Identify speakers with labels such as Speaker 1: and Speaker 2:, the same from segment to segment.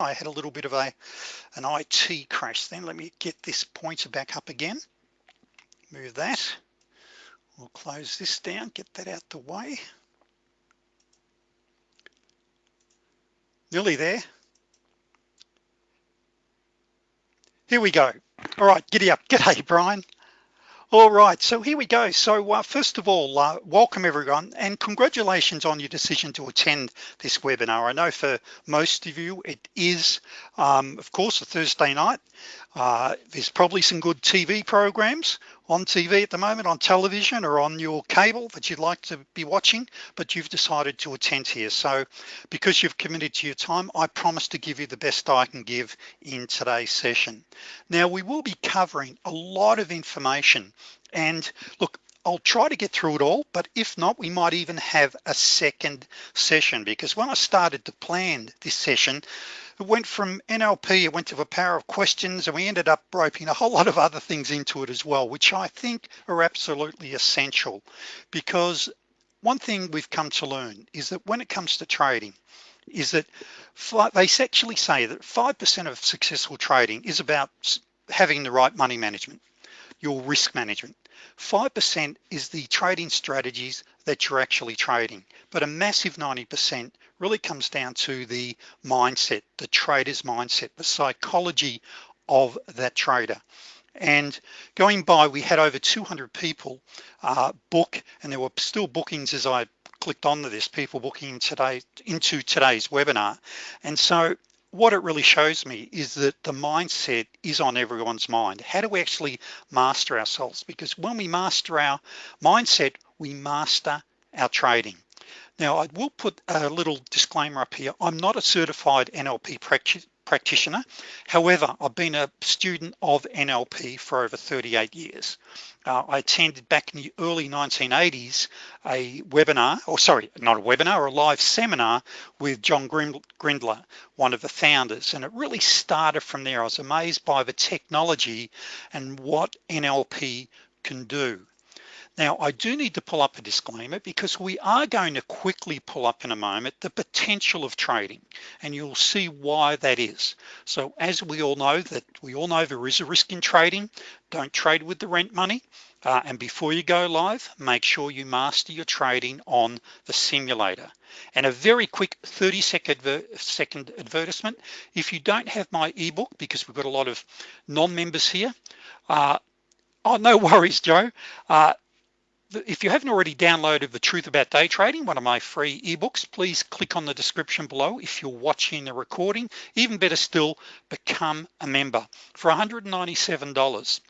Speaker 1: I had a little bit of a an IT crash then. Let me get this pointer back up again. Move that. We'll close this down get that out the way. Nearly there. Here we go. All right giddy up. G'day Brian all right so here we go. So uh, first of all uh, welcome everyone and congratulations on your decision to attend this webinar. I know for most of you it is um, of course a Thursday night. Uh, there's probably some good TV programs on TV at the moment on television or on your cable that you'd like to be watching but you've decided to attend here. So because you've committed to your time I promise to give you the best I can give in today's session. Now we will be covering a lot of information. And look I'll try to get through it all but if not we might even have a second session because when I started to plan this session it went from NLP it went to the power of questions and we ended up roping a whole lot of other things into it as well which I think are absolutely essential. Because one thing we've come to learn is that when it comes to trading is that they actually say that 5% of successful trading is about having the right money management your risk management. 5% is the trading strategies that you're actually trading but a massive 90% really comes down to the mindset the trader's mindset the psychology of that trader. And going by we had over 200 people uh, book and there were still bookings as I clicked onto this people booking today into today's webinar. And so what it really shows me is that the mindset is on everyone's mind. How do we actually master ourselves? Because when we master our mindset we master our trading now I will put a little disclaimer up here. I'm not a certified NLP practitioner. However I've been a student of NLP for over 38 years. Uh, I attended back in the early 1980s a webinar or sorry not a webinar a live seminar with John Grinder one of the founders and it really started from there. I was amazed by the technology and what NLP can do now I do need to pull up a disclaimer because we are going to quickly pull up in a moment the potential of trading and you'll see why that is. So as we all know that we all know there is a risk in trading. Don't trade with the rent money. Uh, and before you go live make sure you master your trading on the simulator. And a very quick 30 second, second advertisement. If you don't have my ebook because we've got a lot of non-members here uh, oh no worries Joe. Uh, if you haven't already downloaded the truth about day trading one of my free ebooks please click on the description below if you're watching the recording. Even better still become a member. For $197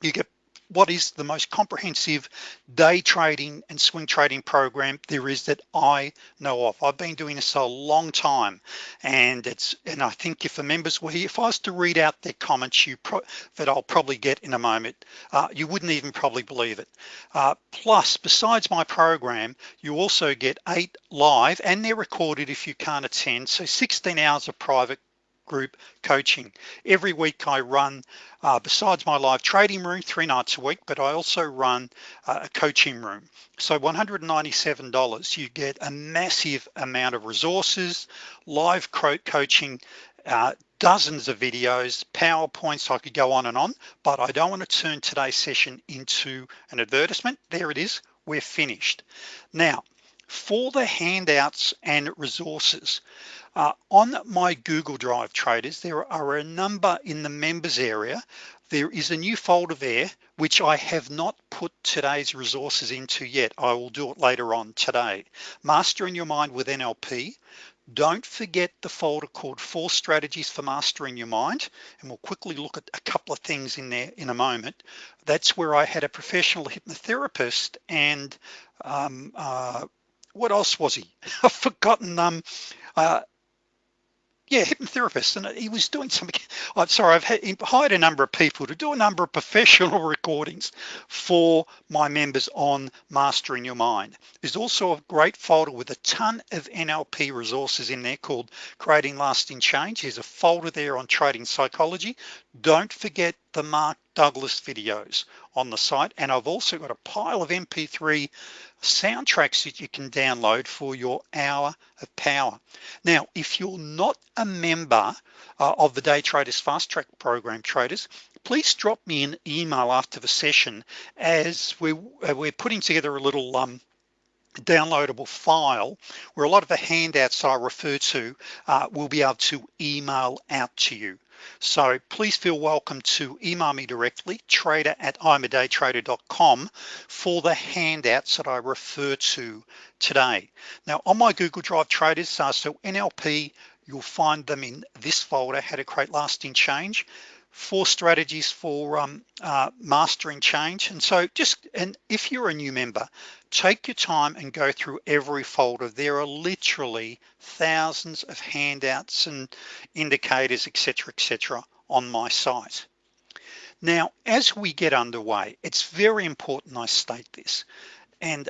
Speaker 1: you get what is the most comprehensive day trading and swing trading program there is that I know of? I've been doing this a long time and it's and I think if the members were here if I was to read out their comments you that I'll probably get in a moment uh, you wouldn't even probably believe it. Uh, plus besides my program you also get eight live and they're recorded if you can't attend so 16 hours of private group coaching. Every week I run uh, besides my live trading room three nights a week but I also run uh, a coaching room. So $197 you get a massive amount of resources live coaching uh, dozens of videos PowerPoints I could go on and on but I don't want to turn today's session into an advertisement. There it is we're finished. Now for the handouts and resources. Uh, on my Google Drive traders there are a number in the members area. There is a new folder there which I have not put today's resources into yet. I will do it later on today. Mastering your mind with NLP don't forget the folder called four strategies for mastering your mind and we'll quickly look at a couple of things in there in a moment. That's where I had a professional hypnotherapist and um, uh, what else was he? I've forgotten um uh, yeah hypnotherapist and he was doing something. I'm sorry I've had, hired a number of people to do a number of professional recordings for my members on mastering your mind. There's also a great folder with a ton of NLP resources in there called creating lasting change. There's a folder there on trading psychology. Don't forget the Mark Douglas videos on the site. And I've also got a pile of MP3 soundtracks that you can download for your hour of power. Now if you're not a member uh, of the day traders fast track program traders please drop me an email after the session as we're, uh, we're putting together a little um, downloadable file where a lot of the handouts I refer to uh, will be able to email out to you so please feel welcome to email me directly trader at imadaytrader.com for the handouts that I refer to today. Now on my Google Drive traders uh, so NLP you'll find them in this folder how to create lasting change four strategies for um, uh, mastering change. And so just and if you're a new member take your time and go through every folder. There are literally thousands of handouts and indicators etc etc on my site. Now as we get underway it's very important I state this. And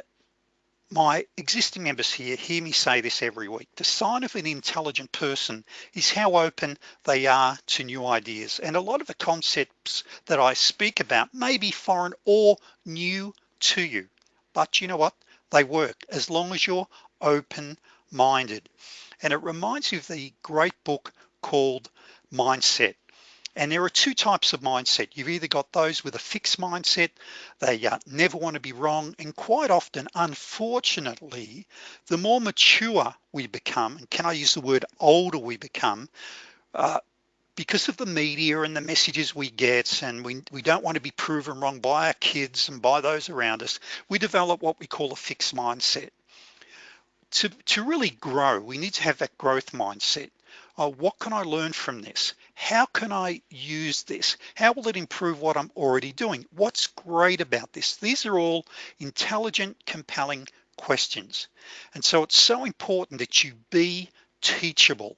Speaker 1: my existing members here hear me say this every week. The sign of an intelligent person is how open they are to new ideas. And a lot of the concepts that I speak about may be foreign or new to you but you know what? They work as long as you're open-minded. And it reminds you of the great book called mindset and there are two types of mindset. You've either got those with a fixed mindset they uh, never want to be wrong and quite often unfortunately the more mature we become and can I use the word older we become uh, because of the media and the messages we get and we, we don't want to be proven wrong by our kids and by those around us we develop what we call a fixed mindset. To, to really grow we need to have that growth mindset oh, what can I learn from this? How can I use this? How will it improve what I'm already doing? What's great about this? These are all intelligent compelling questions. And so it's so important that you be teachable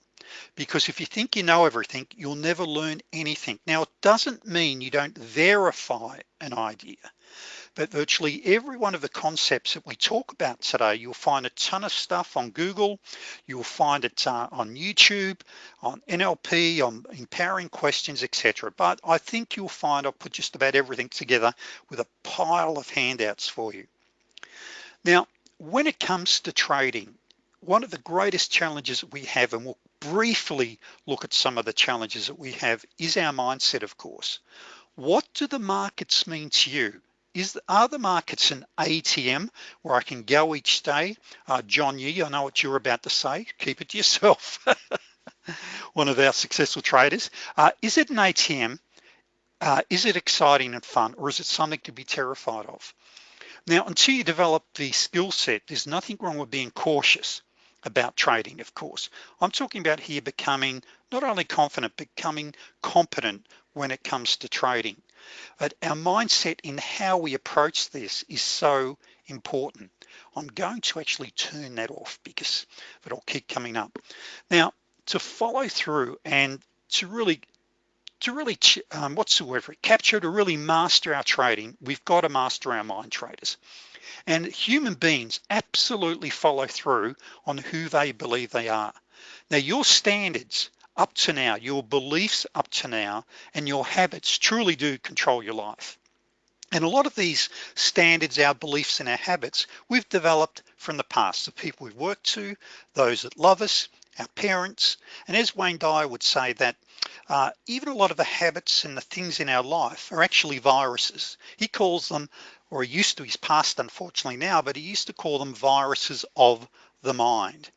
Speaker 1: because if you think you know everything you'll never learn anything. Now it doesn't mean you don't verify an idea but virtually every one of the concepts that we talk about today you'll find a ton of stuff on Google. You'll find it uh, on YouTube on NLP on empowering questions etc but I think you'll find I'll put just about everything together with a pile of handouts for you. Now when it comes to trading one of the greatest challenges that we have and we'll briefly look at some of the challenges that we have is our mindset of course. What do the markets mean to you is are the markets an ATM where I can go each day? Uh, John Yee I know what you're about to say. Keep it to yourself. One of our successful traders. Uh, is it an ATM uh, is it exciting and fun or is it something to be terrified of? Now until you develop the skill set there's nothing wrong with being cautious about trading of course. I'm talking about here becoming not only confident becoming competent when it comes to trading but our mindset in how we approach this is so important. I'm going to actually turn that off because it'll keep coming up. Now to follow through and to really to really um, what's the word for it capture to really master our trading we've got to master our mind traders. And human beings absolutely follow through on who they believe they are. Now your standards up to now your beliefs up to now and your habits truly do control your life. And a lot of these standards our beliefs and our habits we've developed from the past. The people we've worked to those that love us our parents. And as Wayne Dyer would say that uh, even a lot of the habits and the things in our life are actually viruses. He calls them or he used to he's passed unfortunately now but he used to call them viruses of the mind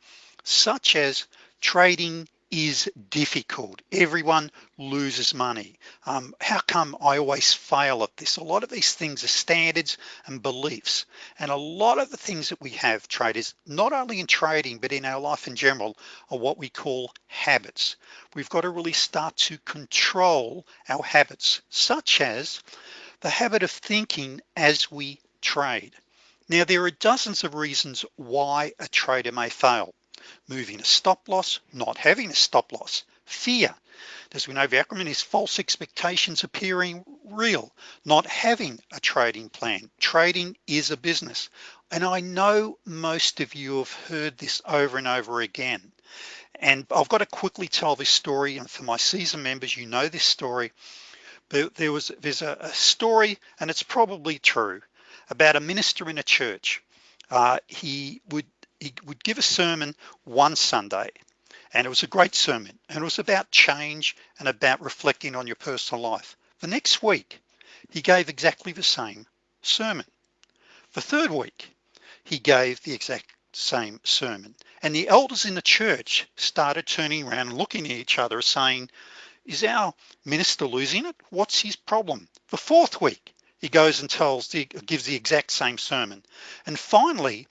Speaker 1: such as trading is difficult. Everyone loses money. Um, how come I always fail at this? A lot of these things are standards and beliefs. And a lot of the things that we have traders not only in trading but in our life in general are what we call habits. We've got to really start to control our habits such as the habit of thinking as we trade. Now there are dozens of reasons why a trader may fail moving a stop loss not having a stop loss. Fear. As we know acronym is false expectations appearing real. Not having a trading plan. Trading is a business. And I know most of you have heard this over and over again. And I've got to quickly tell this story. And for my season members you know this story. But there was there's a, a story and it's probably true about a minister in a church. Uh, he would he would give a sermon one Sunday and it was a great sermon and it was about change and about reflecting on your personal life. The next week he gave exactly the same sermon. The third week he gave the exact same sermon. And the elders in the church started turning around and looking at each other saying is our minister losing it? What's his problem? The fourth week he goes and tells the gives the exact same sermon. And finally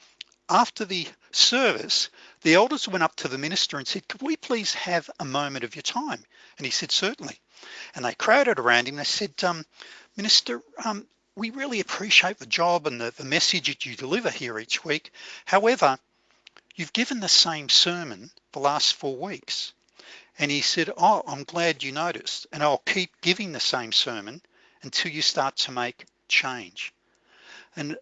Speaker 1: after the service the elders went up to the minister and said could we please have a moment of your time? And he said certainly. And they crowded around him. They said um, minister um, we really appreciate the job and the, the message that you deliver here each week. However you've given the same sermon the last four weeks. And he said oh I'm glad you noticed and I'll keep giving the same sermon until you start to make change. And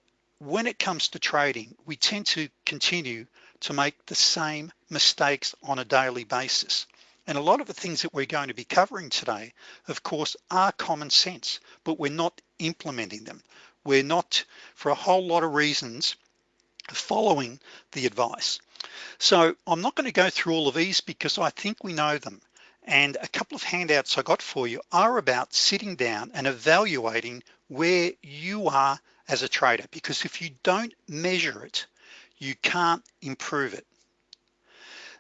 Speaker 1: when it comes to trading we tend to continue to make the same mistakes on a daily basis. And a lot of the things that we're going to be covering today of course are common sense but we're not implementing them. We're not for a whole lot of reasons following the advice. So I'm not going to go through all of these because I think we know them. And a couple of handouts I got for you are about sitting down and evaluating where you are as a trader because if you don't measure it you can't improve it.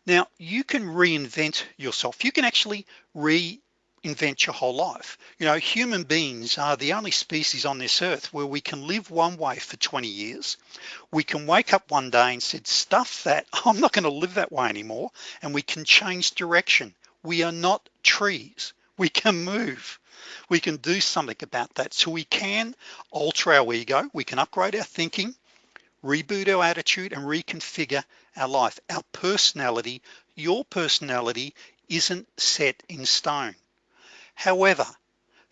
Speaker 1: Now you can reinvent yourself. You can actually reinvent your whole life. You know human beings are the only species on this earth where we can live one way for 20 years. We can wake up one day and said stuff that I'm not going to live that way anymore and we can change direction. We are not trees. We can move we can do something about that so we can alter our ego we can upgrade our thinking reboot our attitude and reconfigure our life our personality your personality isn't set in stone However,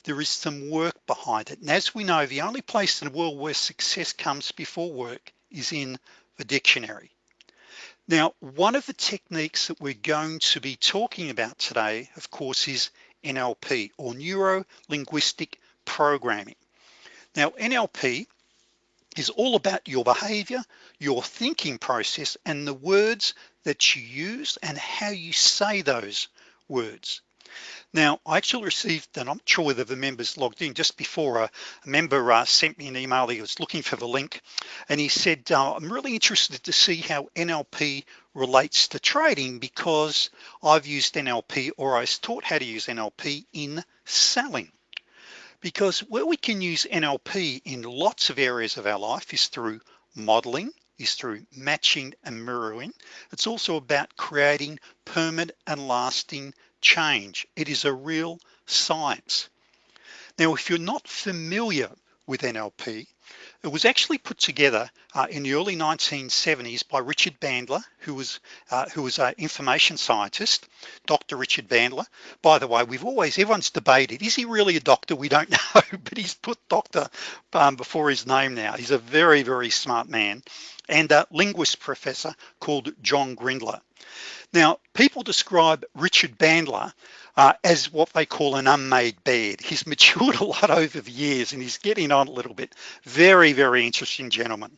Speaker 1: there is some work behind it. And as we know, the only place in the world where success comes before work is in the dictionary. Now, one of the techniques that we're going to be talking about today, of course, is NLP or Neuro Linguistic Programming. Now, NLP is all about your behavior, your thinking process, and the words that you use and how you say those words. Now, I actually received, and I'm sure whether the members logged in just before a, a member uh, sent me an email. He was looking for the link and he said, uh, I'm really interested to see how NLP relates to trading because I've used NLP or I was taught how to use NLP in selling. Because where we can use NLP in lots of areas of our life is through modeling, is through matching and mirroring. It's also about creating permanent and lasting change. It is a real science. Now, if you're not familiar with NLP, it was actually put together uh, in the early 1970s by Richard Bandler, who was uh, who was an information scientist, Dr. Richard Bandler. By the way, we've always, everyone's debated, is he really a doctor? We don't know, but he's put doctor um, before his name now. He's a very, very smart man and a linguist professor called John Grindler. Now, people describe Richard Bandler uh, as what they call an unmade bed. He's matured a lot over the years and he's getting on a little bit. Very, very interesting gentleman.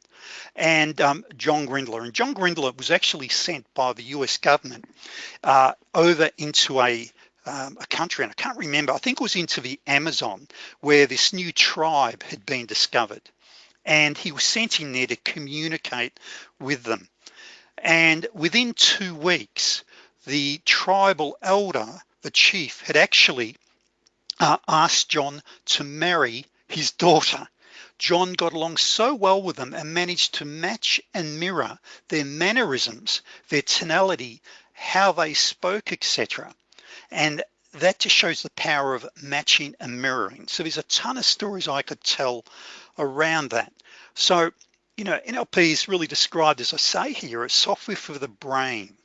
Speaker 1: And um, John Grindler. And John Grindler was actually sent by the US government uh, over into a um, a country, and I can't remember, I think it was into the Amazon where this new tribe had been discovered. And he was sent in there to communicate with them. And within two weeks, the tribal elder, the chief, had actually uh, asked John to marry his daughter. John got along so well with them and managed to match and mirror their mannerisms, their tonality, how they spoke, etc. And that just shows the power of matching and mirroring. So there's a ton of stories I could tell around that. So you know, NLP is really described, as I say here, as software for the brain.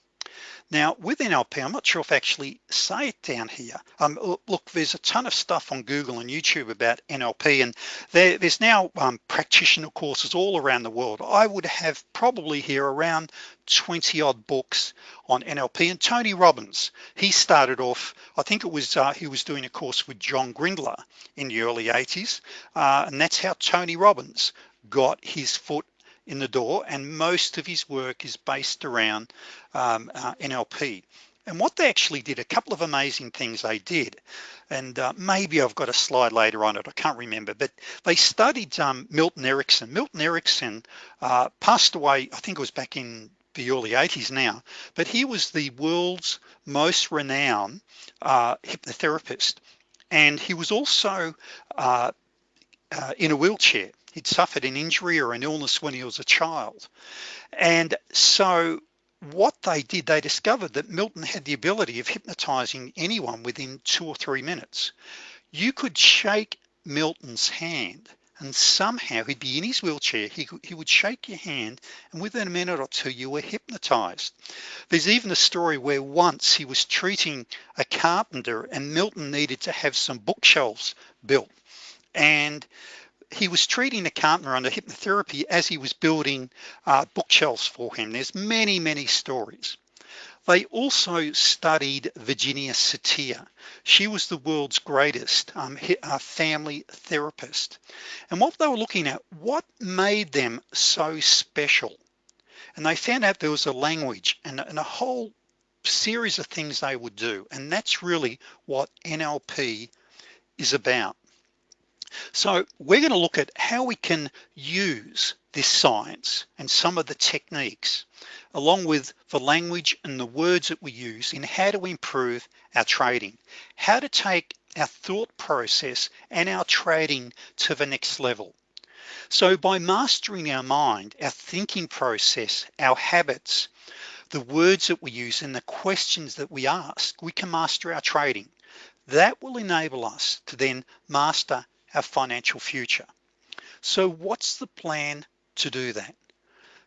Speaker 1: Now with NLP I'm not sure if I actually say it down here. Um, look there's a ton of stuff on Google and YouTube about NLP and there, there's now um, practitioner courses all around the world. I would have probably here around 20 odd books on NLP and Tony Robbins he started off I think it was uh, he was doing a course with John Grinder in the early 80s uh, and that's how Tony Robbins got his foot in the door and most of his work is based around um, uh, NLP and what they actually did a couple of amazing things they did and uh, maybe I've got a slide later on it I can't remember but they studied um, Milton Erickson. Milton Erickson uh, passed away I think it was back in the early 80s now but he was the world's most renowned uh, hypnotherapist. And he was also uh, uh, in a wheelchair he'd suffered an injury or an illness when he was a child. And so what they did they discovered that Milton had the ability of hypnotizing anyone within two or three minutes. You could shake Milton's hand and somehow he'd be in his wheelchair. He, he would shake your hand and within a minute or two you were hypnotized. There's even a story where once he was treating a carpenter and Milton needed to have some bookshelves built. And he was treating the carpenter under hypnotherapy as he was building uh, bookshelves for him. There's many many stories. They also studied Virginia Satir. She was the world's greatest um, uh, family therapist. And what they were looking at what made them so special? And they found out there was a language and, and a whole series of things they would do. And that's really what NLP is about so we're going to look at how we can use this science and some of the techniques along with the language and the words that we use in how to improve our trading, how to take our thought process and our trading to the next level. So by mastering our mind, our thinking process, our habits, the words that we use and the questions that we ask, we can master our trading. That will enable us to then master our financial future. So what's the plan to do that?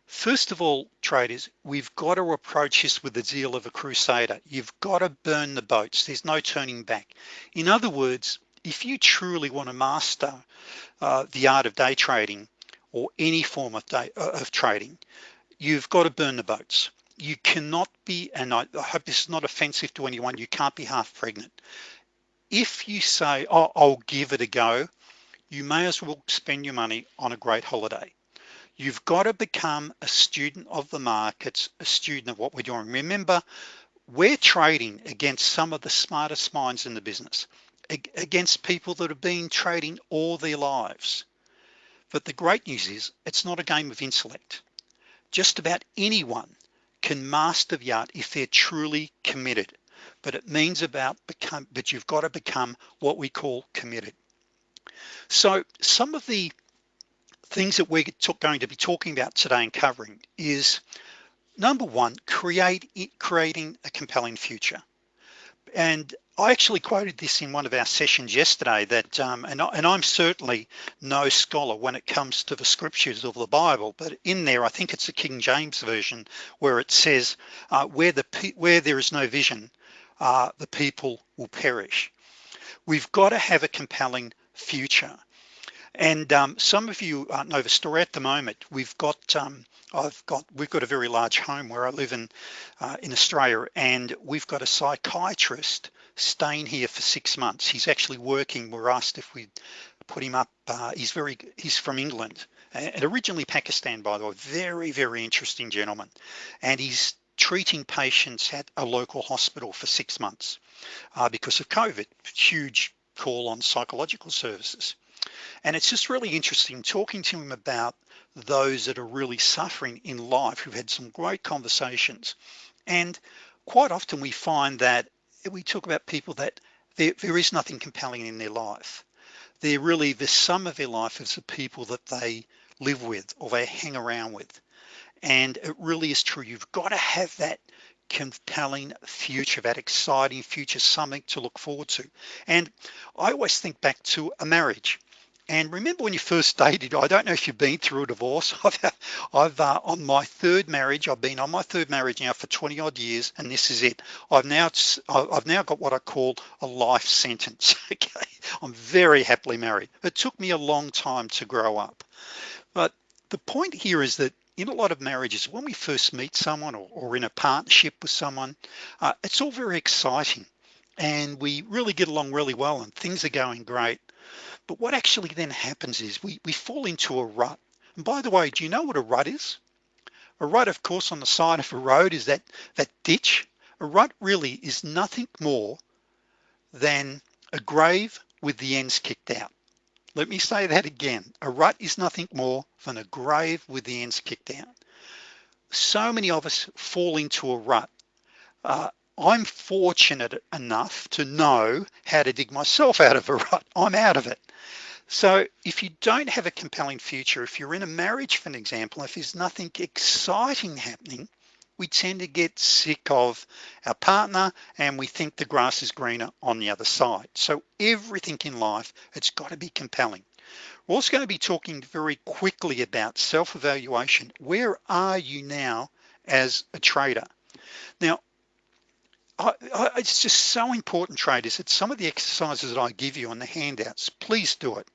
Speaker 1: First of all, traders, we've got to approach this with the zeal of a crusader. You've got to burn the boats. There's no turning back. In other words, if you truly want to master uh, the art of day trading or any form of day uh, of trading, you've got to burn the boats. You cannot be, and I, I hope this is not offensive to anyone, you can't be half pregnant if you say oh, I'll give it a go you may as well spend your money on a great holiday. You've got to become a student of the markets a student of what we're doing. Remember we're trading against some of the smartest minds in the business against people that have been trading all their lives. But the great news is it's not a game of intellect. Just about anyone can master the art if they're truly committed but it means about become but you've got to become what we call committed. So some of the things that we're going to be talking about today and covering is number one create creating a compelling future. And I actually quoted this in one of our sessions yesterday that um, and, I, and I'm certainly no scholar when it comes to the scriptures of the Bible but in there I think it's the King James version where it says uh, where the where there is no vision uh, the people will perish. We've got to have a compelling future. And um, some of you uh, know the story at the moment. We've got, um, I've got, we've got a very large home where I live in, uh, in Australia, and we've got a psychiatrist staying here for six months. He's actually working. We're asked if we put him up. Uh, he's very, he's from England and originally Pakistan, by the way, very, very interesting gentleman. And he's treating patients at a local hospital for six months uh, because of COVID, huge call on psychological services. And it's just really interesting talking to him about those that are really suffering in life. who've had some great conversations. And quite often we find that we talk about people that there, there is nothing compelling in their life. They're really the sum of their life is the people that they live with or they hang around with and it really is true. You've got to have that compelling future that exciting future something to look forward to. And I always think back to a marriage. And remember when you first dated I don't know if you've been through a divorce. I've, I've uh, on my third marriage I've been on my third marriage now for 20 odd years and this is it. I've now I've now got what I call a life sentence okay? I'm very happily married. It took me a long time to grow up. But the point here is that in a lot of marriages when we first meet someone or, or in a partnership with someone uh, it's all very exciting and we really get along really well and things are going great. But what actually then happens is we, we fall into a rut. And by the way do you know what a rut is? A rut of course on the side of a road is that that ditch. A rut really is nothing more than a grave with the ends kicked out let me say that again. A rut is nothing more than a grave with the ends kicked out. So many of us fall into a rut. Uh, I'm fortunate enough to know how to dig myself out of a rut. I'm out of it. So if you don't have a compelling future if you're in a marriage for an example if there's nothing exciting happening we tend to get sick of our partner and we think the grass is greener on the other side. So everything in life it's got to be compelling. We're also going to be talking very quickly about self-evaluation. Where are you now as a trader? Now I, I, it's just so important traders it's some of the exercises that I give you on the handouts please do it.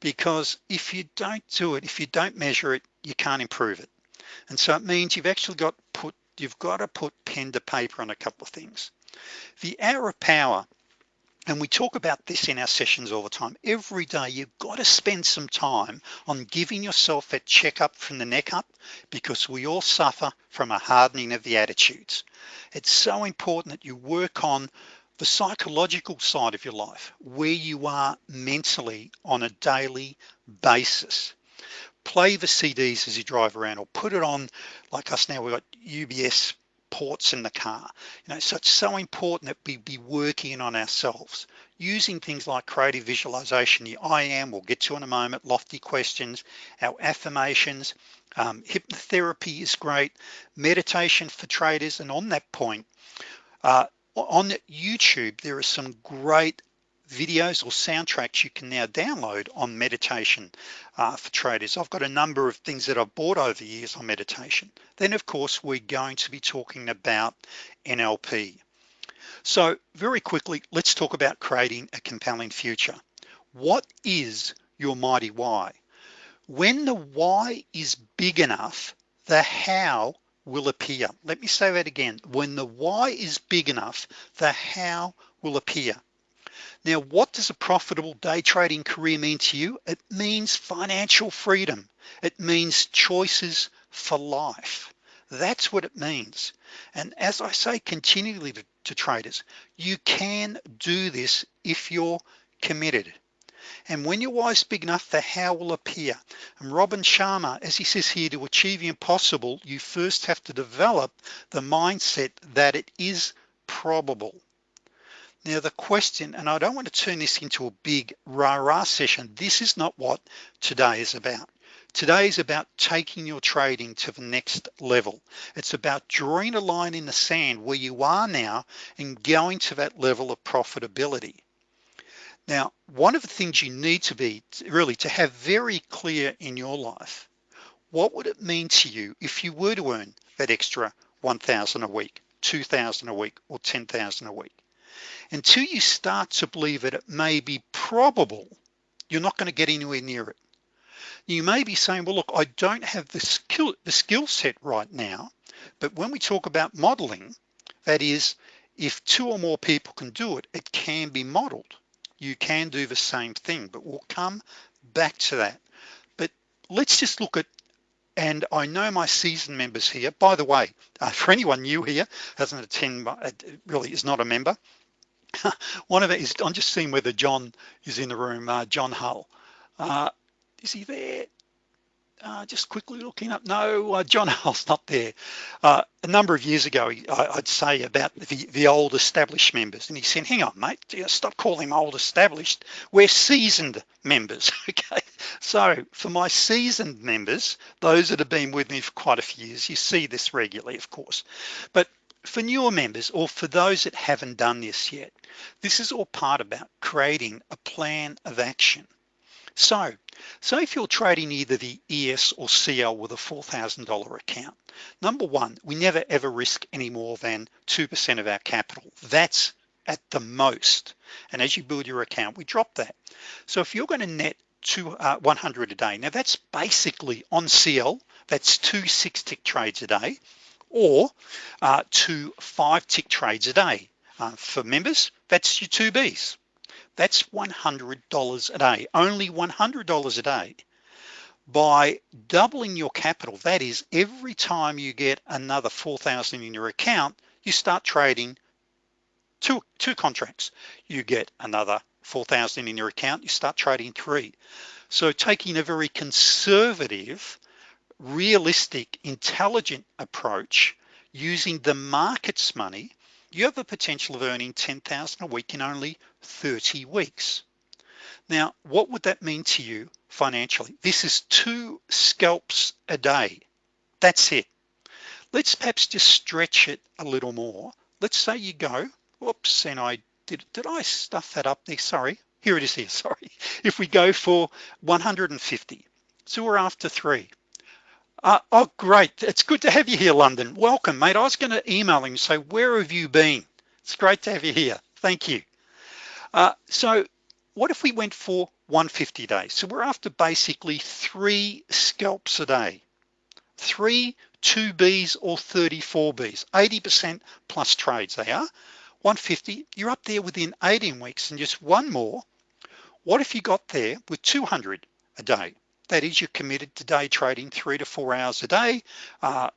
Speaker 1: Because if you don't do it if you don't measure it you can't improve it and so it means you've actually got put you've got to put pen to paper on a couple of things. The hour of power and we talk about this in our sessions all the time every day you've got to spend some time on giving yourself a checkup from the neck up because we all suffer from a hardening of the attitudes. It's so important that you work on the psychological side of your life where you are mentally on a daily basis play the CDs as you drive around or put it on like us now we've got UBS ports in the car. You know so it's so important that we be working on ourselves. Using things like creative visualization the I am we'll get to in a moment lofty questions our affirmations um, hypnotherapy is great meditation for traders and on that point uh, on YouTube there are some great videos or soundtracks you can now download on meditation uh, for traders. I've got a number of things that I've bought over years on meditation. Then of course we're going to be talking about NLP so very quickly let's talk about creating a compelling future. What is your mighty why? When the why is big enough the how will appear. Let me say that again. When the why is big enough the how will appear now, what does a profitable day trading career mean to you? It means financial freedom. It means choices for life. That's what it means. And as I say continually to, to traders, you can do this if you're committed. And when your why is big enough, the how will appear. And Robin Sharma, as he says here, to achieve the impossible, you first have to develop the mindset that it is probable. Now the question, and I don't want to turn this into a big rah-rah session. This is not what today is about. Today is about taking your trading to the next level. It's about drawing a line in the sand where you are now and going to that level of profitability. Now, one of the things you need to be really to have very clear in your life, what would it mean to you if you were to earn that extra 1,000 a week, 2,000 a week, or 10,000 a week? Until you start to believe that it may be probable you're not going to get anywhere near it. You may be saying well look I don't have the skill the skill set right now but when we talk about modeling that is if two or more people can do it it can be modeled. You can do the same thing but we'll come back to that. But let's just look at and I know my season members here. By the way uh, for anyone new here doesn't attend uh, really is not a member one of it is I'm just seeing whether John is in the room uh, John Hull. Uh, is he there? Uh, just quickly looking up. No uh, John Hull's not there. Uh, a number of years ago I, would say about the, the old established members and he said hang on mate stop calling them old established. We're seasoned members. Okay. So for my seasoned members those that have been with me for quite a few years you see this regularly of course. But for newer members or for those that haven't done this yet this is all part about creating a plan of action So, so if you're trading either the ES or CL with a $4,000 account, number one, we never ever risk any more than 2% of our capital. That's at the most. And as you build your account, we drop that. So if you're gonna net to uh, 100 a day, now that's basically on CL, that's two six tick trades a day or uh, two five tick trades a day. Uh, for members, that's your two Bs. That's $100 a day, only $100 a day. By doubling your capital, that is every time you get another 4,000 in your account, you start trading two, two contracts. You get another 4,000 in your account, you start trading three. So taking a very conservative, realistic, intelligent approach using the market's money, you have the potential of earning 10,000 a week in only 30 weeks. Now, what would that mean to you financially? This is two scalps a day. That's it. Let's perhaps just stretch it a little more. Let's say you go, whoops, and I did, did I stuff that up there? Sorry, here it is here, sorry. If we go for 150, so we're after three. Uh, oh, great. It's good to have you here, London. Welcome, mate. I was going to email him, say, where have you been? It's great to have you here. Thank you. Uh, so what if we went for 150 days? So we're after basically three scalps a day, three 2Bs or 34Bs, 80% plus trades they are. 150, you're up there within 18 weeks and just one more. What if you got there with 200 a day? That is you're committed to day trading three to four hours a day. Uh,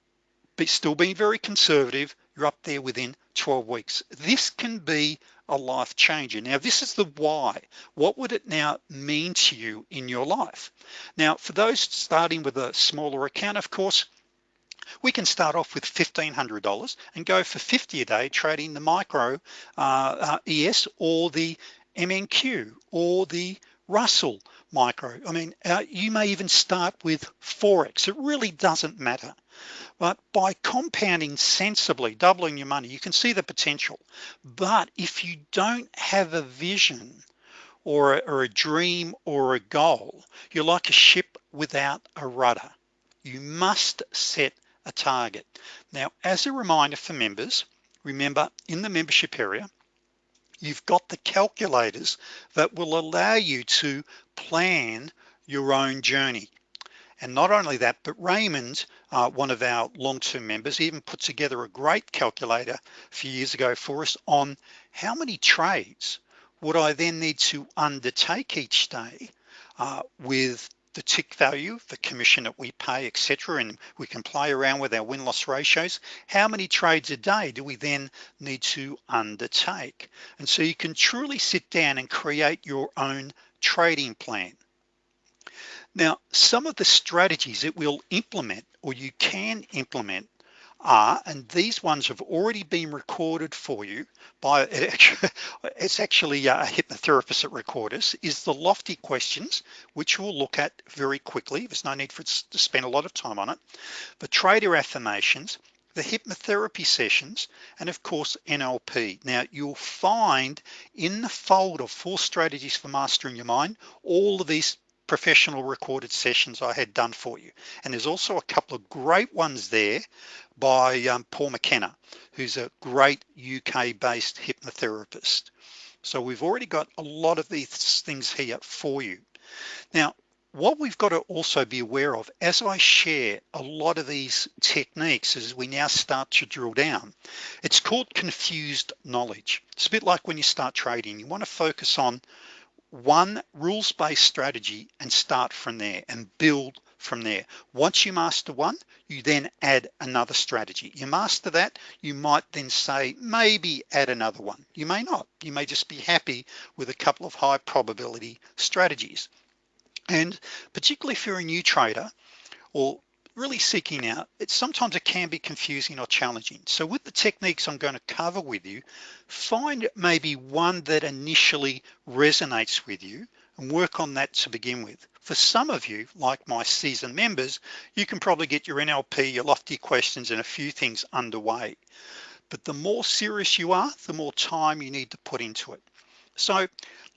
Speaker 1: but still being very conservative you're up there within 12 weeks. This can be a life changer. Now this is the why. What would it now mean to you in your life? Now for those starting with a smaller account of course we can start off with $1,500 and go for 50 a day trading the micro uh, uh, ES or the MNQ or the Russell micro. I mean, uh, you may even start with Forex. It really doesn't matter. But by compounding sensibly, doubling your money, you can see the potential. But if you don't have a vision or a, or a dream or a goal, you're like a ship without a rudder. You must set a target. Now, as a reminder for members, remember in the membership area, you've got the calculators that will allow you to plan your own journey and not only that but Raymond uh, one of our long-term members even put together a great calculator a few years ago for us on how many trades would I then need to undertake each day uh, with the tick value, the commission that we pay, etc. And we can play around with our win-loss ratios. How many trades a day do we then need to undertake? And so you can truly sit down and create your own trading plan. Now, some of the strategies it will implement or you can implement are, and these ones have already been recorded for you by, it's actually uh, a hypnotherapist that record us, is the lofty questions, which we'll look at very quickly. There's no need for us to spend a lot of time on it. The trader affirmations, the hypnotherapy sessions, and of course, NLP. Now you'll find in the folder four strategies for mastering your mind, all of these professional recorded sessions I had done for you. And there's also a couple of great ones there by um, Paul McKenna, who's a great UK based hypnotherapist. So we've already got a lot of these things here for you. Now, what we've got to also be aware of as I share a lot of these techniques as we now start to drill down, it's called confused knowledge. It's a bit like when you start trading, you want to focus on one rules-based strategy and start from there and build from there. Once you master one, you then add another strategy. You master that, you might then say, maybe add another one. You may not, you may just be happy with a couple of high probability strategies. And particularly if you're a new trader or really seeking out, it sometimes it can be confusing or challenging. So with the techniques I'm going to cover with you, find maybe one that initially resonates with you and work on that to begin with. For some of you, like my seasoned members, you can probably get your NLP, your lofty questions and a few things underway. But the more serious you are, the more time you need to put into it. So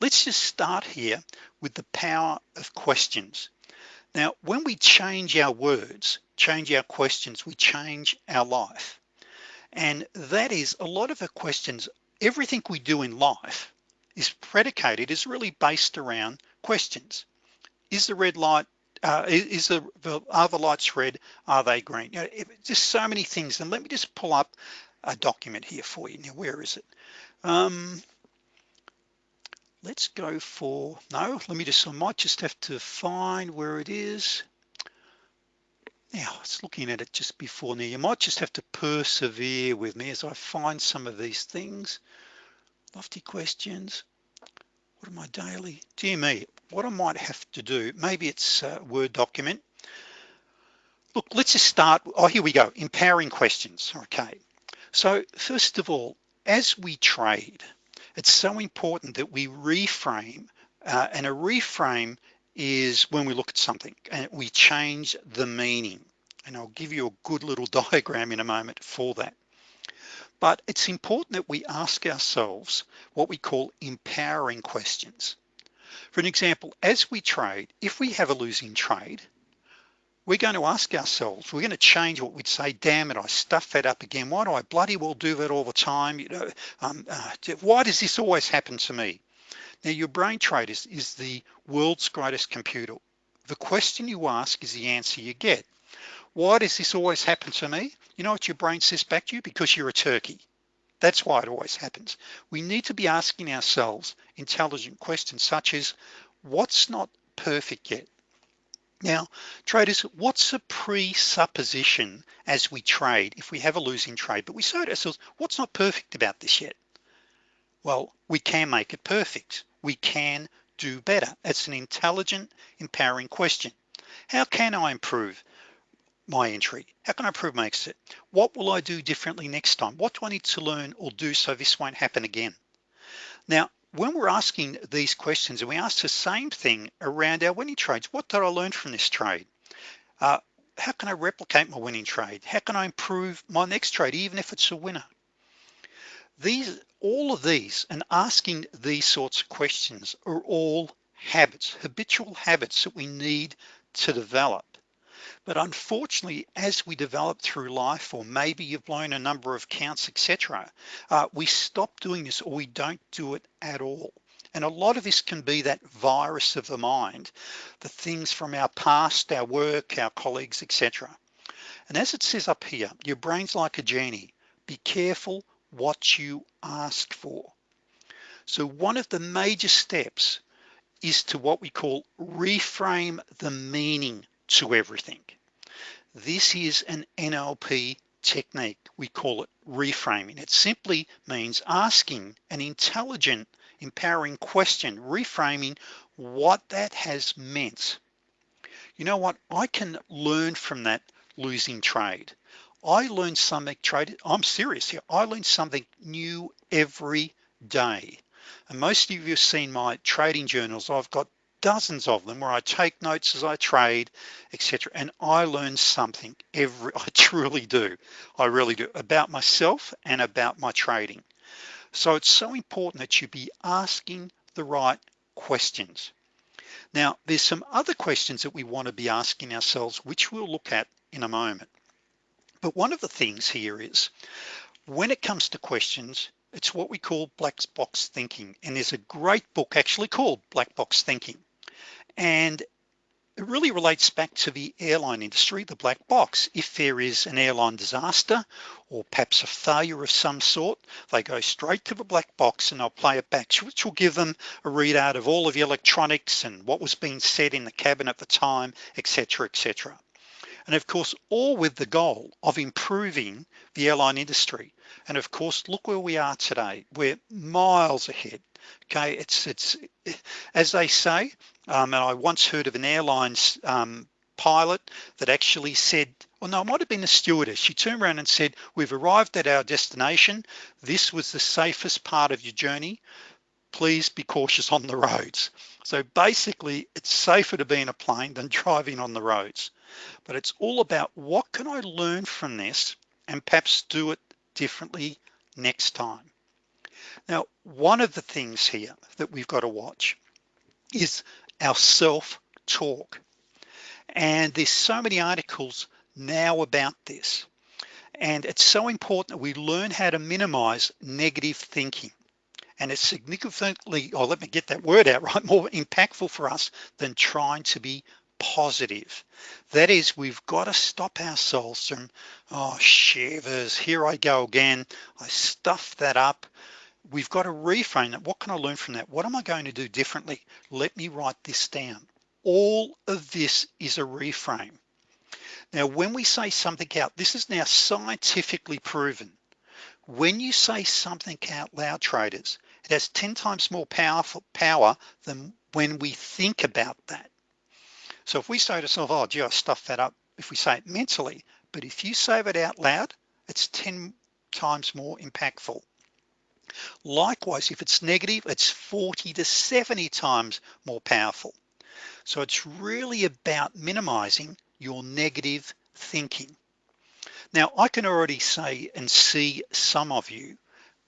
Speaker 1: let's just start here with the power of questions. Now, when we change our words, change our questions, we change our life. And that is a lot of the questions, everything we do in life is predicated, is really based around questions. Is the red light, uh, is the, are the lights red, are they green? You know, just so many things. And let me just pull up a document here for you. Now, where is it? Um, let's go for, no, let me just, I might just have to find where it is. Now, I was looking at it just before now. You might just have to persevere with me as I find some of these things. Lofty questions. What am I daily? Dear me, what I might have to do, maybe it's a Word document. Look, let's just start. Oh, here we go, empowering questions, okay. So first of all, as we trade, it's so important that we reframe uh, and a reframe is when we look at something and we change the meaning. And I'll give you a good little diagram in a moment for that. But it's important that we ask ourselves what we call empowering questions. For an example as we trade if we have a losing trade we're going to ask ourselves we're going to change what we'd say damn it I stuff that up again. Why do I bloody well do that all the time? You know um, uh, why does this always happen to me? Now your brain trade is, is the world's greatest computer. The question you ask is the answer you get. Why does this always happen to me? You know what your brain says back to you? Because you're a turkey. That's why it always happens. We need to be asking ourselves intelligent questions such as what's not perfect yet now, traders, what's a presupposition as we trade if we have a losing trade, but we say to ourselves, what's not perfect about this yet? Well, we can make it perfect. We can do better. It's an intelligent, empowering question. How can I improve my entry? How can I improve my exit? What will I do differently next time? What do I need to learn or do so this won't happen again? Now, when we're asking these questions and we ask the same thing around our winning trades what did I learn from this trade? Uh, how can I replicate my winning trade? How can I improve my next trade even if it's a winner? These all of these and asking these sorts of questions are all habits habitual habits that we need to develop but unfortunately, as we develop through life, or maybe you've blown a number of counts, etc., uh, we stop doing this or we don't do it at all. And a lot of this can be that virus of the mind, the things from our past, our work, our colleagues, etc. And as it says up here, your brain's like a genie. Be careful what you ask for. So one of the major steps is to what we call reframe the meaning to everything. This is an NLP technique. We call it reframing. It simply means asking an intelligent, empowering question, reframing what that has meant. You know what? I can learn from that losing trade. I learn something trade. I'm serious here. I learn something new every day. And most of you have seen my trading journals. I've got dozens of them where I take notes as I trade, etc. And I learn something every, I truly do. I really do about myself and about my trading. So it's so important that you be asking the right questions. Now, there's some other questions that we want to be asking ourselves, which we'll look at in a moment. But one of the things here is when it comes to questions, it's what we call black box thinking. And there's a great book actually called Black Box Thinking and it really relates back to the airline industry, the black box. If there is an airline disaster or perhaps a failure of some sort, they go straight to the black box and they'll play it back, which will give them a readout of all of the electronics and what was being said in the cabin at the time, etc., etc. And of course, all with the goal of improving the airline industry. And of course, look where we are today. We're miles ahead. Okay, it's it's as they say, um, and I once heard of an airlines um, pilot that actually said, well, no, it might have been a stewardess. She turned around and said, we've arrived at our destination. This was the safest part of your journey. Please be cautious on the roads. So basically it's safer to be in a plane than driving on the roads. But it's all about what can I learn from this and perhaps do it differently next time. Now, one of the things here that we've got to watch is our self-talk. And there's so many articles now about this. And it's so important that we learn how to minimize negative thinking. And it's significantly, oh, let me get that word out right, more impactful for us than trying to be positive. That is, we've got to stop ourselves from, oh, shivers, here I go again. I stuffed that up. We've got to reframe that. What can I learn from that? What am I going to do differently? Let me write this down. All of this is a reframe. Now, when we say something out, this is now scientifically proven. When you say something out loud, traders, it has 10 times more powerful power than when we think about that. So if we say to ourselves, oh, gee, I stuffed that up, if we say it mentally, but if you say it out loud, it's 10 times more impactful. Likewise, if it's negative, it's 40 to 70 times more powerful. So it's really about minimizing your negative thinking. Now, I can already say and see some of you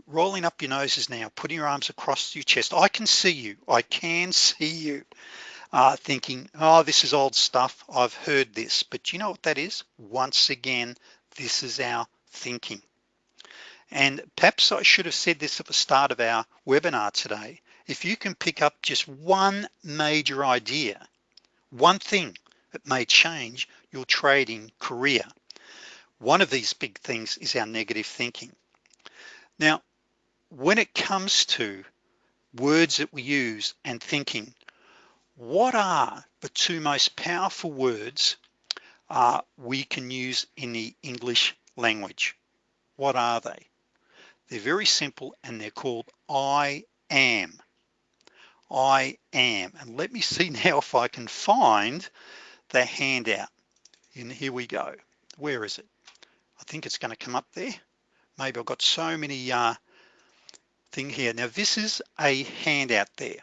Speaker 1: rolling up your noses now, putting your arms across your chest. I can see you, I can see you uh, thinking, oh, this is old stuff. I've heard this, but you know what that is? Once again, this is our thinking. And perhaps I should have said this at the start of our webinar today. If you can pick up just one major idea, one thing that may change your trading career. One of these big things is our negative thinking. Now, when it comes to words that we use and thinking, what are the two most powerful words uh, we can use in the English language? What are they? They're very simple and they're called I am. I am. And let me see now if I can find the handout. And here we go. Where is it? I think it's going to come up there. Maybe I've got so many uh, thing here. Now this is a handout there.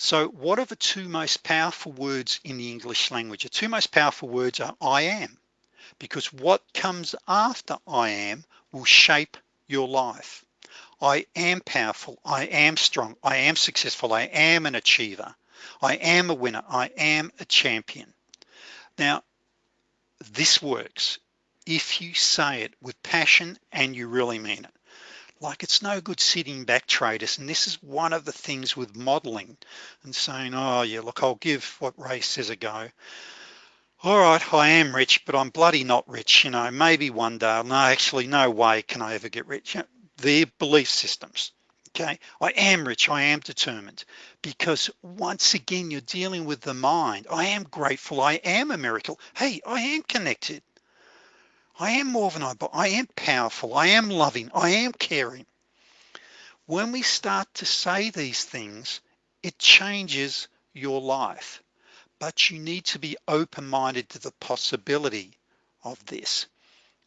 Speaker 1: So what are the two most powerful words in the English language? The two most powerful words are I am, because what comes after I am will shape your life. I am powerful, I am strong, I am successful, I am an achiever, I am a winner, I am a champion. Now, this works if you say it with passion and you really mean it. Like it's no good sitting back traders. And this is one of the things with modeling and saying, oh yeah, look, I'll give what Ray says a go. All right, I am rich, but I'm bloody not rich. You know, maybe one day, no, actually no way can I ever get rich their belief systems okay I am rich I am determined because once again you're dealing with the mind I am grateful I am a miracle hey I am connected I am more than I but I am powerful I am loving I am caring when we start to say these things it changes your life but you need to be open-minded to the possibility of this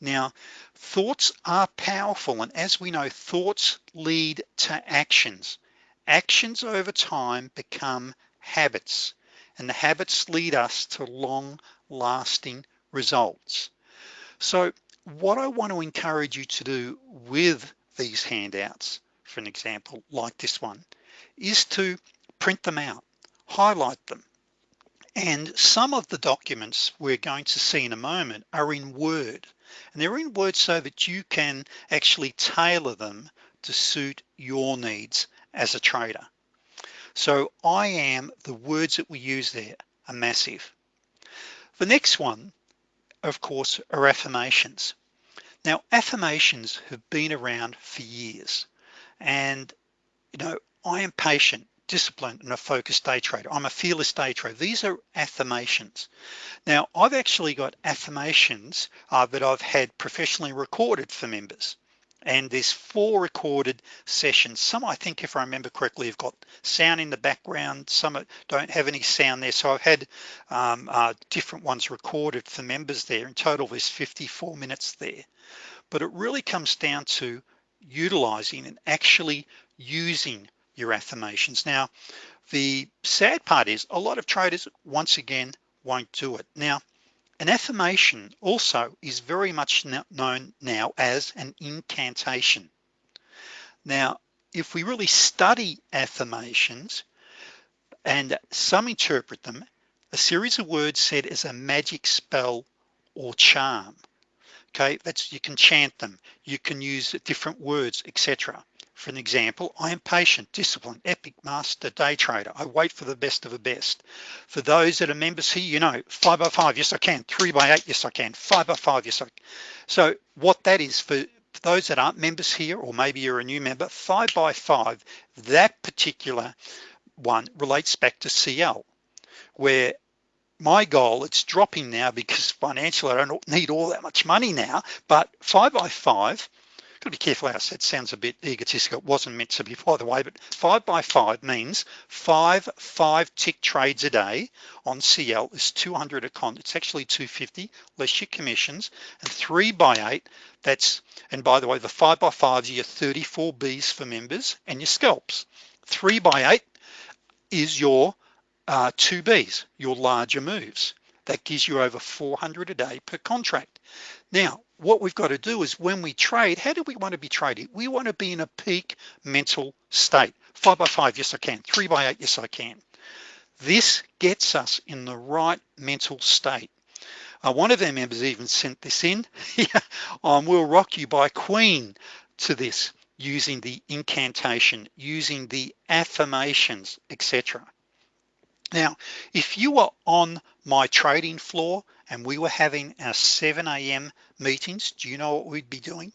Speaker 1: now, thoughts are powerful. And as we know, thoughts lead to actions. Actions over time become habits and the habits lead us to long lasting results. So what I want to encourage you to do with these handouts, for an example, like this one, is to print them out, highlight them. And some of the documents we're going to see in a moment are in Word and they're in Word so that you can actually tailor them to suit your needs as a trader. So I am, the words that we use there are massive. The next one, of course, are affirmations. Now, affirmations have been around for years. And, you know, I am patient disciplined and a focused day trader. I'm a fearless day trader. These are affirmations. Now, I've actually got affirmations uh, that I've had professionally recorded for members. And there's four recorded sessions. Some, I think, if I remember correctly, have got sound in the background. Some don't have any sound there. So I've had um, uh, different ones recorded for members there. In total, there's 54 minutes there. But it really comes down to utilizing and actually using your affirmations. Now, the sad part is a lot of traders, once again, won't do it. Now, an affirmation also is very much known now as an incantation. Now, if we really study affirmations and some interpret them, a series of words said as a magic spell or charm. Okay, that's you can chant them, you can use different words, etc. For an example, I am patient, disciplined, epic, master, day trader. I wait for the best of the best. For those that are members here, you know, five by five, yes I can. Three by eight, yes I can. Five by five, yes I can. So what that is for those that aren't members here, or maybe you're a new member, five by five, that particular one relates back to CL, where my goal, it's dropping now because financially I don't need all that much money now, but five by five, gotta be careful how said, sounds a bit egotistical. It wasn't meant to be by the way, but five by five means five, five tick trades a day on CL is 200 a con. It's actually 250 less your commissions and three by eight, that's, and by the way, the five by fives are your 34 Bs for members and your scalps. Three by eight is your uh, two Bs, your larger moves. That gives you over 400 a day per contract. Now, what we've got to do is when we trade, how do we want to be trading? We want to be in a peak mental state. Five by five, yes I can. Three by eight, yes I can. This gets us in the right mental state. Uh, one of our members even sent this in. um, we'll rock you by Queen to this using the incantation, using the affirmations, etc. Now, if you are on my trading floor and we were having our 7 a.m. meetings, do you know what we'd be doing?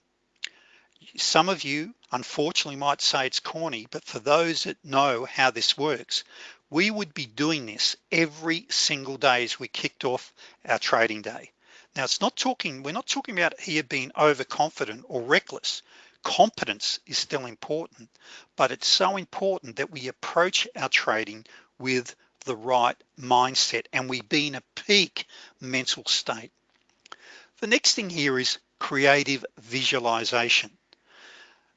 Speaker 1: Some of you unfortunately might say it's corny, but for those that know how this works, we would be doing this every single day as we kicked off our trading day. Now it's not talking, we're not talking about here being overconfident or reckless. Competence is still important, but it's so important that we approach our trading with the right mindset and we be in a peak mental state. The next thing here is creative visualization.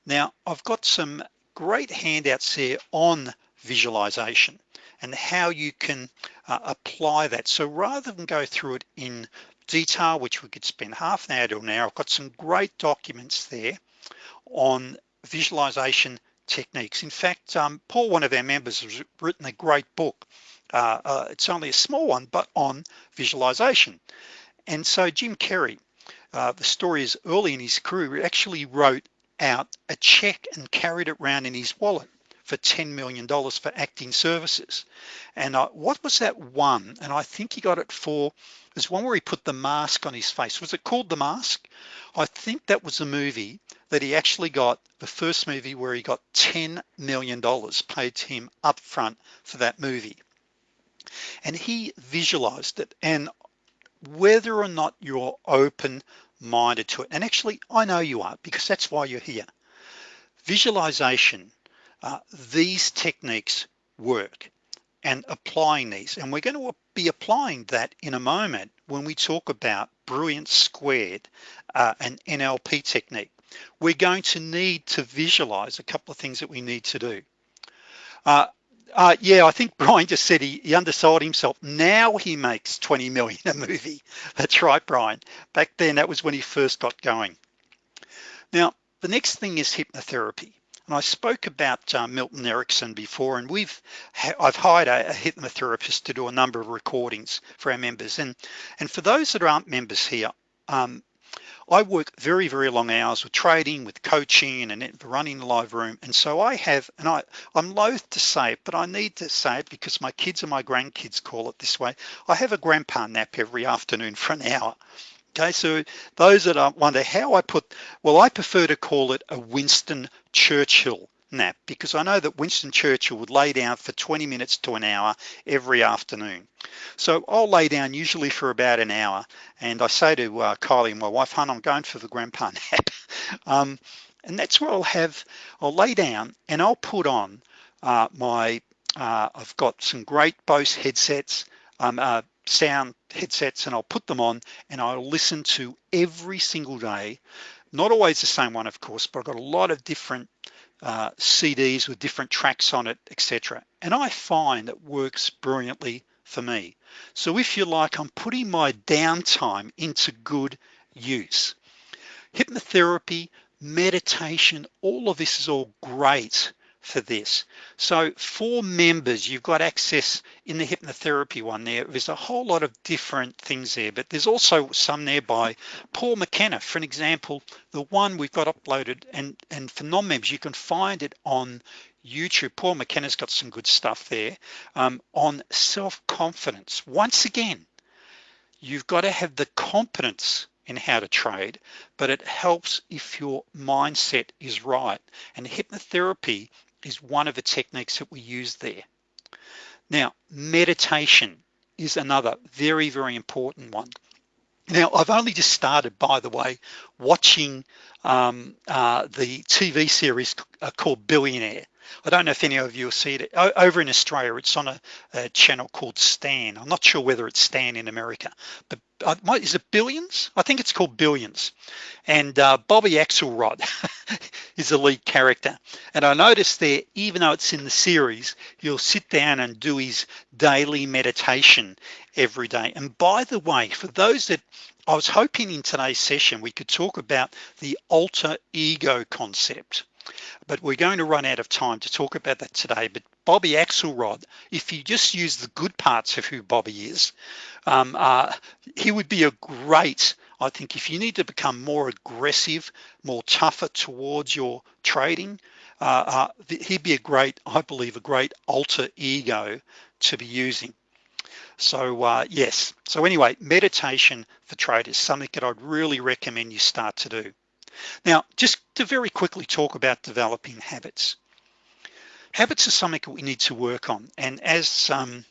Speaker 1: Now I've got some great handouts here on visualization and how you can uh, apply that. So rather than go through it in detail, which we could spend half an hour to an hour, I've got some great documents there on visualization techniques. In fact, um, Paul, one of our members, has written a great book uh, uh, it's only a small one, but on visualization. And so Jim Carrey, uh, the story is early in his career, actually wrote out a check and carried it around in his wallet for $10 million for acting services. And uh, what was that one? And I think he got it for, there's one where he put the mask on his face. Was it called The Mask? I think that was a movie that he actually got, the first movie where he got $10 million paid to him up front for that movie and he visualized it and whether or not you're open minded to it and actually I know you are because that's why you're here visualization uh, these techniques work and applying these and we're going to be applying that in a moment when we talk about brilliance squared uh, an NLP technique we're going to need to visualize a couple of things that we need to do uh, uh, yeah, I think Brian just said he, he undersold himself. Now he makes 20 million a movie. That's right, Brian. Back then, that was when he first got going. Now, the next thing is hypnotherapy. And I spoke about uh, Milton Erickson before, and we've I've hired a, a hypnotherapist to do a number of recordings for our members. And and for those that aren't members here, um, I work very, very long hours with trading, with coaching and running the live room. And so I have, and I, I'm loath to say it, but I need to say it because my kids and my grandkids call it this way. I have a grandpa nap every afternoon for an hour. Okay, so those that wonder how I put, well, I prefer to call it a Winston Churchill nap because I know that Winston Churchill would lay down for 20 minutes to an hour every afternoon. So I'll lay down usually for about an hour and I say to uh, Kylie, and my wife, hon, I'm going for the grandpa nap. um, and that's where I'll have, I'll lay down and I'll put on uh, my, uh, I've got some great Bose headsets, um, uh, sound headsets and I'll put them on and I'll listen to every single day not always the same one of course but I've got a lot of different uh, CDs with different tracks on it, etc. And I find it works brilliantly for me. So if you like, I'm putting my downtime into good use. Hypnotherapy meditation, all of this is all great for this. So for members, you've got access in the hypnotherapy one there. There's a whole lot of different things there, but there's also some there by Paul McKenna. For an example, the one we've got uploaded and, and for non-members, you can find it on YouTube. Paul McKenna's got some good stuff there um, on self-confidence. Once again, you've got to have the competence in how to trade, but it helps if your mindset is right. And hypnotherapy is one of the techniques that we use there. Now, meditation is another very, very important one. Now, I've only just started, by the way, watching um, uh, the TV series uh, called Billionaire. I don't know if any of you have seen it. Over in Australia it's on a, a, channel called Stan. I'm not sure whether it's Stan in America but uh, is it Billions? I think it's called Billions. And uh, Bobby Axelrod is the lead character. And I noticed there even though it's in the series you'll sit down and do his daily meditation every day. And by the way for those that I was hoping in today's session we could talk about the alter ego concept but we're going to run out of time to talk about that today. But Bobby Axelrod if you just use the good parts of who Bobby is um, uh, he would be a great I think if you need to become more aggressive more tougher towards your trading uh, uh, he'd be a great I believe a great alter ego to be using. So uh, yes. So anyway meditation for traders something that I'd really recommend you start to do now, just to very quickly talk about developing habits. Habits are something that we need to work on. And as, um,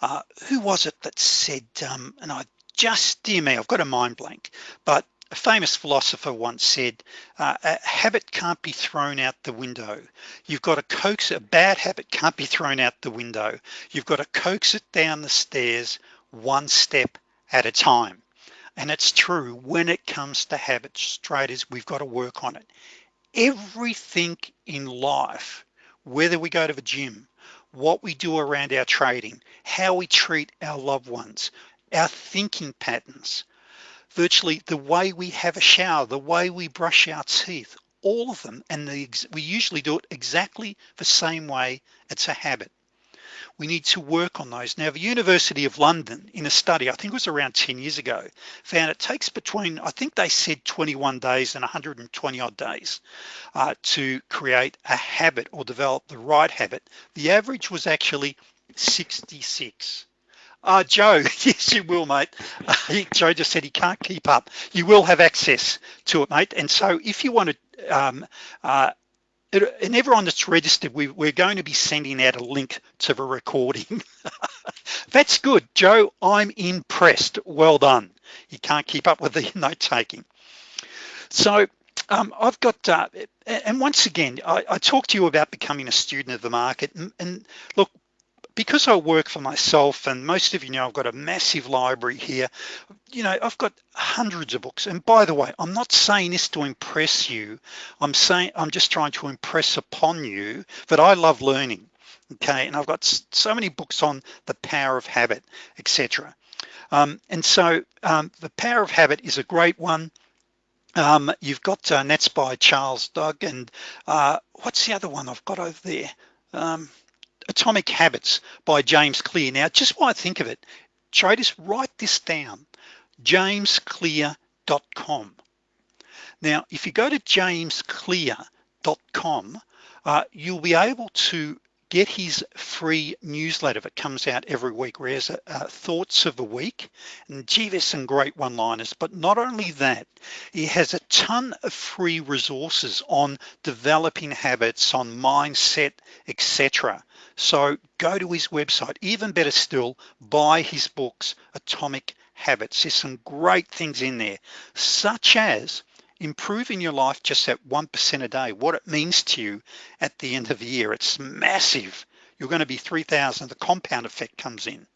Speaker 1: uh, who was it that said, um, and I just, dear me, I've got a mind blank, but a famous philosopher once said, uh, a habit can't be thrown out the window. You've got to coax, a bad habit can't be thrown out the window. You've got to coax it down the stairs one step at a time. And it's true when it comes to habits traders, we've got to work on it. Everything in life, whether we go to the gym, what we do around our trading, how we treat our loved ones, our thinking patterns, virtually the way we have a shower, the way we brush our teeth, all of them, and the, we usually do it exactly the same way, it's a habit we need to work on those. Now the University of London in a study, I think it was around 10 years ago, found it takes between, I think they said 21 days and 120 odd days uh, to create a habit or develop the right habit. The average was actually 66. Uh, Joe, yes, you will, mate. Uh, Joe just said he can't keep up. You will have access to it, mate. And so if you want to um, uh, and everyone that's registered we, we're going to be sending out a link to the recording. That's good. Joe I'm impressed. Well done. You can't keep up with the note taking. So um, I've got uh, and once again I, I talked to you about becoming a student of the market and, and look because I work for myself and most of you know I've got a massive library here you know I've got hundreds of books. And by the way I'm not saying this to impress you. I'm saying I'm just trying to impress upon you that I love learning okay? And I've got so many books on the power of habit etc um, and so um, the power of habit is a great one. Um, you've got uh, Nets by Charles Duhigg and uh, what's the other one I've got over there? Um, Atomic Habits by James Clear. Now, just while I think of it, traders, write this down, jamesclear.com. Now, if you go to jamesclear.com, uh, you'll be able to get his free newsletter that comes out every week where he has uh, thoughts of the week and gee there's some great one-liners but not only that he has a ton of free resources on developing habits on mindset etc so go to his website even better still buy his books atomic habits there's some great things in there such as improving your life just at 1% a day, what it means to you at the end of the year, it's massive. You're gonna be 3,000, the compound effect comes in.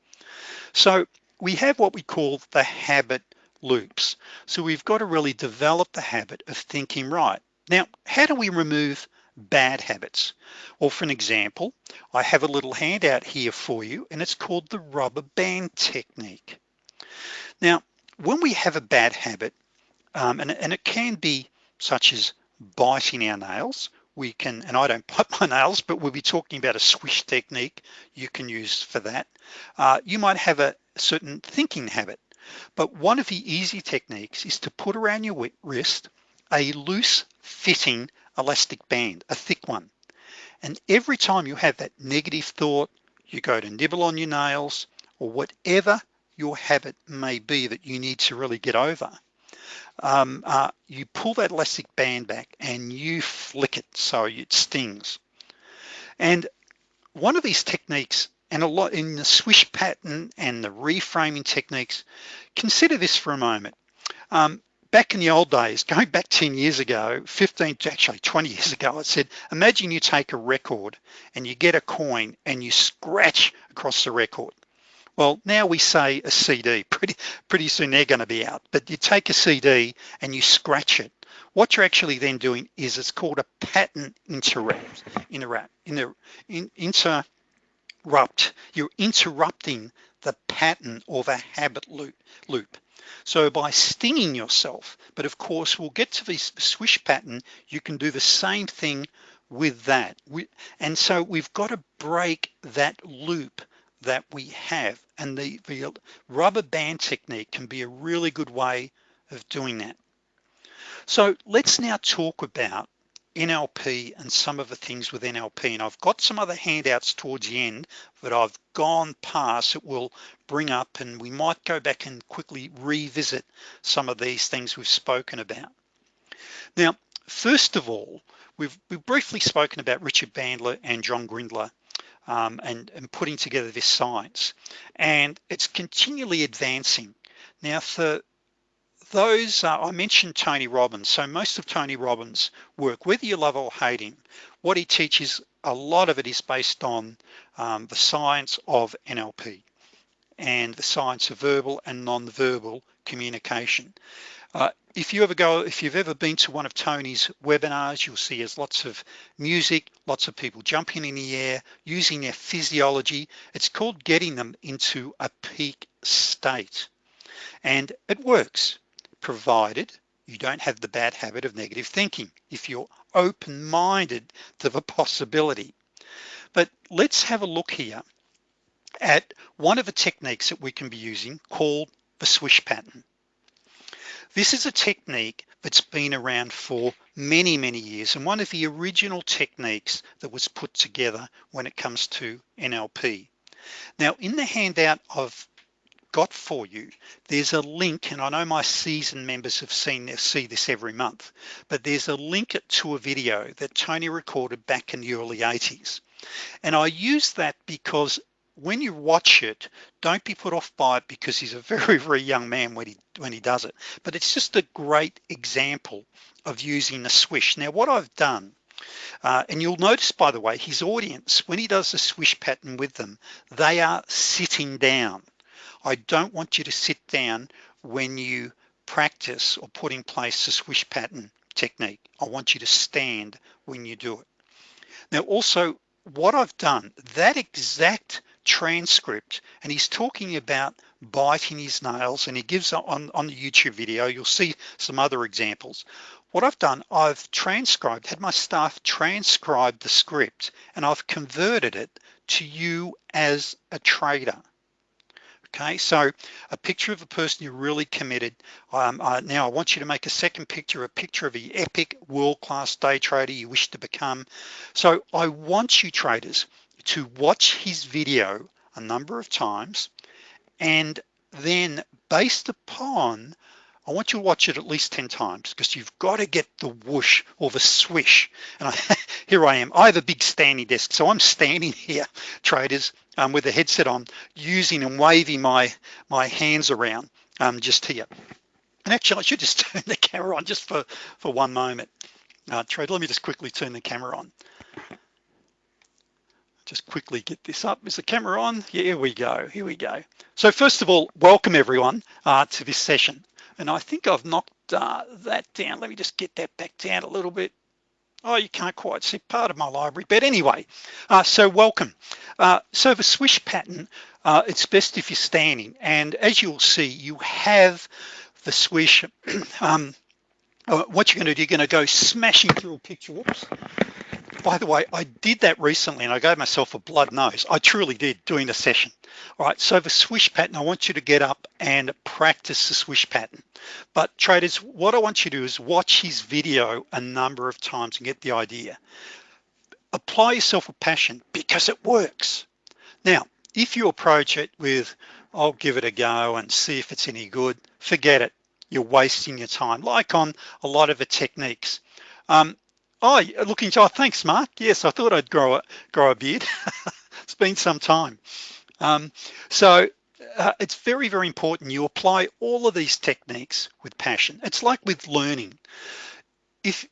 Speaker 1: So we have what we call the habit loops. So we've got to really develop the habit of thinking right. Now, how do we remove bad habits? Well, for an example, I have a little handout here for you and it's called the rubber band technique. Now, when we have a bad habit, um, and, and it can be such as biting our nails we can and I don't bite my nails but we'll be talking about a swish technique you can use for that uh, you might have a certain thinking habit but one of the easy techniques is to put around your wrist a loose fitting elastic band a thick one. And every time you have that negative thought you go to nibble on your nails or whatever your habit may be that you need to really get over um, uh, you pull that elastic band back and you flick it so it stings. And one of these techniques and a lot in the swish pattern and the reframing techniques consider this for a moment. Um, back in the old days going back 10 years ago 15 actually 20 years ago I said imagine you take a record and you get a coin and you scratch across the record well, now we say a CD, pretty, pretty soon they're gonna be out, but you take a CD and you scratch it. What you're actually then doing is it's called a pattern interrupt, interrupt, inter, in, interrupt. You're interrupting the pattern of a habit loop. loop. So by stinging yourself, but of course we'll get to this swish pattern, you can do the same thing with that. And so we've got to break that loop that we have and the, the rubber band technique can be a really good way of doing that so let's now talk about NLP and some of the things with NLP and I've got some other handouts towards the end that I've gone past that will bring up and we might go back and quickly revisit some of these things we've spoken about. Now first of all we've, we've briefly spoken about Richard Bandler and John Grinder um, and, and putting together this science. And it's continually advancing. Now for those uh, I mentioned Tony Robbins so most of Tony Robbins work whether you love or hate him what he teaches a lot of it is based on um, the science of NLP and the science of verbal and non-verbal communication uh, if you ever go, if you've ever been to one of Tony's webinars, you'll see there's lots of music, lots of people jumping in the air, using their physiology. It's called getting them into a peak state. And it works, provided you don't have the bad habit of negative thinking, if you're open-minded to the possibility. But let's have a look here at one of the techniques that we can be using called the swish pattern. This is a technique that's been around for many, many years and one of the original techniques that was put together when it comes to NLP. Now in the handout I've got for you, there's a link and I know my season members have seen this, see this every month, but there's a link to a video that Tony recorded back in the early 80s. And I use that because when you watch it don't be put off by it because he's a very very young man when he when he does it. But it's just a great example of using the swish. Now what I've done uh, and you'll notice by the way his audience when he does the swish pattern with them they are sitting down I don't want you to sit down when you practice or put in place the swish pattern technique. I want you to stand when you do it. Now also what I've done that exact transcript and he's talking about biting his nails and he gives on on the YouTube video you'll see some other examples. What I've done I've transcribed had my staff transcribe the script and I've converted it to you as a trader okay so a picture of a person you're really committed. Um, uh, now I want you to make a second picture a picture of the epic world-class day trader you wish to become. So I want you traders to watch his video a number of times and then based upon I want you to watch it at least 10 times because you've got to get the whoosh or the swish. And I, here I am. I have a big standing desk so I'm standing here traders um, with a headset on using and waving my my hands around um, just here and actually I should just turn the camera on just for for one moment uh, trade let me just quickly turn the camera on just quickly get this up. Is the camera on? Yeah, here we go, here we go. So first of all, welcome everyone uh, to this session. And I think I've knocked uh, that down. Let me just get that back down a little bit. Oh, you can't quite see part of my library, but anyway, uh, so welcome. Uh, so the swish pattern, uh, it's best if you're standing. And as you'll see, you have the swish um, uh, what you're gonna do, you're gonna go smashing through a picture, whoops. By the way, I did that recently and I gave myself a blood nose. I truly did doing the session. All right, so the swish pattern, I want you to get up and practice the swish pattern. But traders, what I want you to do is watch his video a number of times and get the idea. Apply yourself with passion because it works. Now, if you approach it with, I'll give it a go and see if it's any good, forget it. You're wasting your time, like on a lot of the techniques. Um, oh, looking, oh, thanks, Mark. Yes, I thought I'd grow a, grow a beard. it's been some time. Um, so uh, it's very, very important you apply all of these techniques with passion. It's like with learning. If,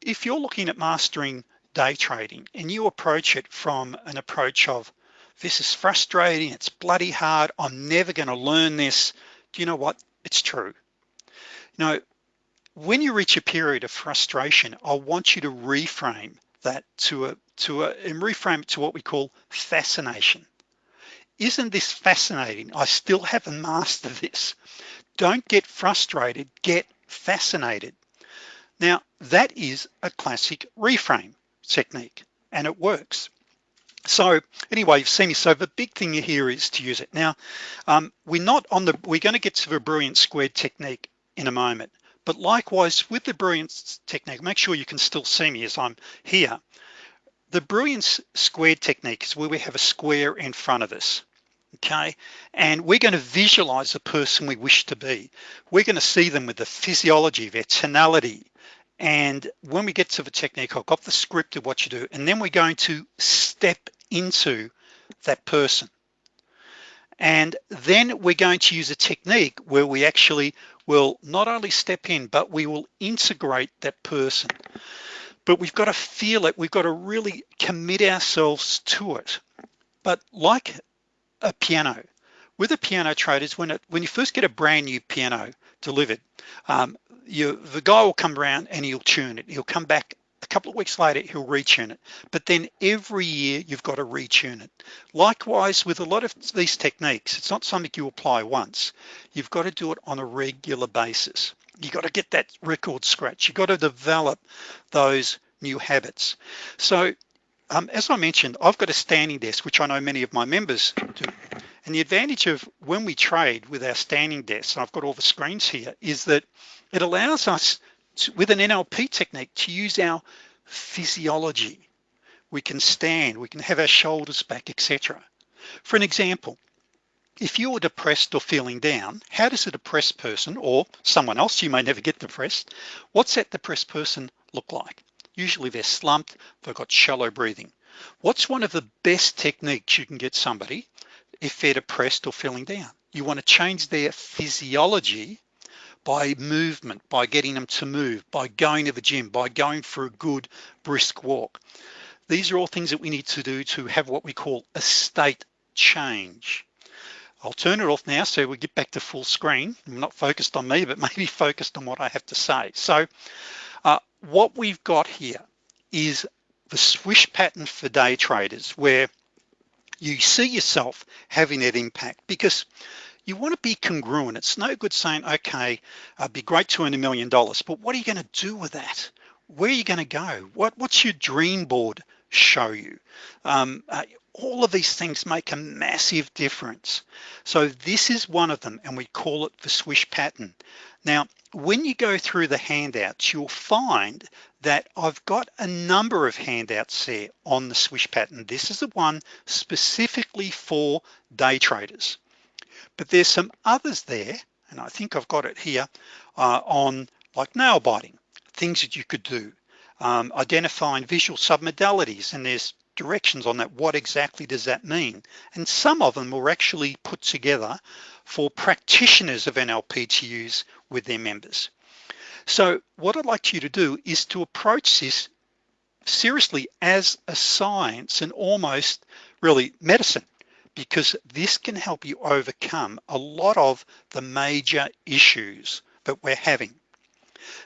Speaker 1: if you're looking at mastering day trading and you approach it from an approach of this is frustrating, it's bloody hard, I'm never gonna learn this. Do you know what? It's true. You know, when you reach a period of frustration, I want you to reframe that to a, to a, and reframe it to what we call fascination. Isn't this fascinating? I still haven't mastered this. Don't get frustrated, get fascinated. Now, that is a classic reframe technique and it works. So anyway, you've seen me. So the big thing here is to use it. Now, um, we're not on the, we're gonna get to the brilliant squared technique in a moment. But likewise with the brilliance technique, make sure you can still see me as I'm here. The brilliance squared technique is where we have a square in front of us okay and we're going to visualize the person we wish to be we're going to see them with the physiology their tonality and when we get to the technique I've got the script of what you do and then we're going to step into that person and then we're going to use a technique where we actually will not only step in but we will integrate that person. But we've got to feel it. We've got to really commit ourselves to it. But like a piano with a piano traders when it when you first get a brand new piano delivered um, you the guy will come around and he'll tune it. He'll come back a couple of weeks later he'll retune it. But then every year you've got to retune it. Likewise with a lot of these techniques it's not something you apply once. You've got to do it on a regular basis. You've got to get that record scratch. You've got to develop those new habits. So um, as I mentioned, I've got a standing desk, which I know many of my members do. And the advantage of when we trade with our standing desks, I've got all the screens here, is that it allows us to, with an NLP technique to use our physiology. We can stand, we can have our shoulders back, etc. For an example, if you're depressed or feeling down, how does a depressed person or someone else, you may never get depressed, what's that depressed person look like? Usually they're slumped, they've got shallow breathing. What's one of the best techniques you can get somebody if they're depressed or feeling down? You wanna change their physiology by movement, by getting them to move, by going to the gym, by going for a good brisk walk. These are all things that we need to do to have what we call a state change. I'll turn it off now so we get back to full screen. I'm not focused on me, but maybe focused on what I have to say. So uh, what we've got here is the swish pattern for day traders where you see yourself having that impact because you want to be congruent. It's no good saying, okay, it'd uh, be great to earn a million dollars, but what are you going to do with that? Where are you going to go? What, what's your dream board show you? Um, uh, all of these things make a massive difference. So this is one of them and we call it the swish pattern. Now, when you go through the handouts, you'll find that I've got a number of handouts there on the swish pattern. This is the one specifically for day traders. But there's some others there, and I think I've got it here uh, on like nail biting, things that you could do. Um, identifying visual submodalities, and there's directions on that. What exactly does that mean? And some of them were actually put together for practitioners of NLP to use with their members. So what I'd like you to do is to approach this seriously as a science and almost really medicine because this can help you overcome a lot of the major issues that we're having.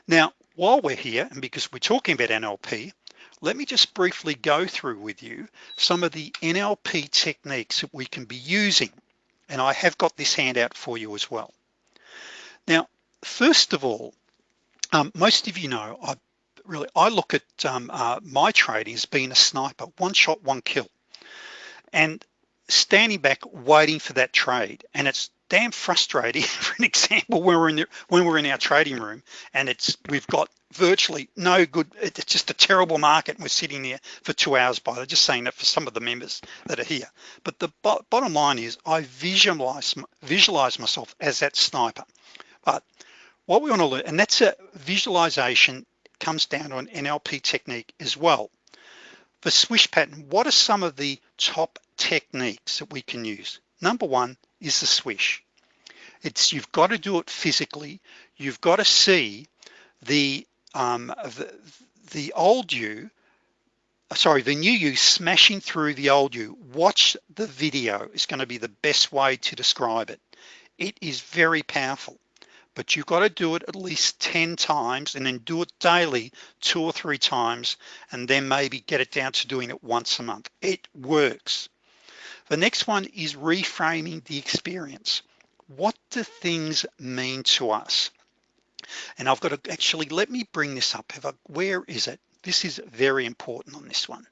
Speaker 1: Now, while we're here, and because we're talking about NLP, let me just briefly go through with you some of the NLP techniques that we can be using. And I have got this handout for you as well. Now, first of all, Um, most of you know, I really, I look at um, uh, my trading as being a sniper, one shot, one kill. And standing back, waiting for that trade. And it's damn frustrating for an example when we're in the, when we're in our trading room and it's we've got virtually no good it's just a terrible market and we're sitting there for two hours by they're just saying that for some of the members that are here. But the bo bottom line is I visualize visualize myself as that sniper. But what we want to learn and that's a visualization comes down to an NLP technique as well. For swish pattern what are some of the top techniques that we can use. Number one is the swish. It's you've got to do it physically. You've got to see the um, the, the old you sorry the new you smashing through the old you. Watch the video. Is going to be the best way to describe it. It is very powerful but you've got to do it at least 10 times and then do it daily two or three times and then maybe get it down to doing it once a month. It works the next one is reframing the experience. What do things mean to us? And I've got to actually, let me bring this up. Where is it? This is very important on this one.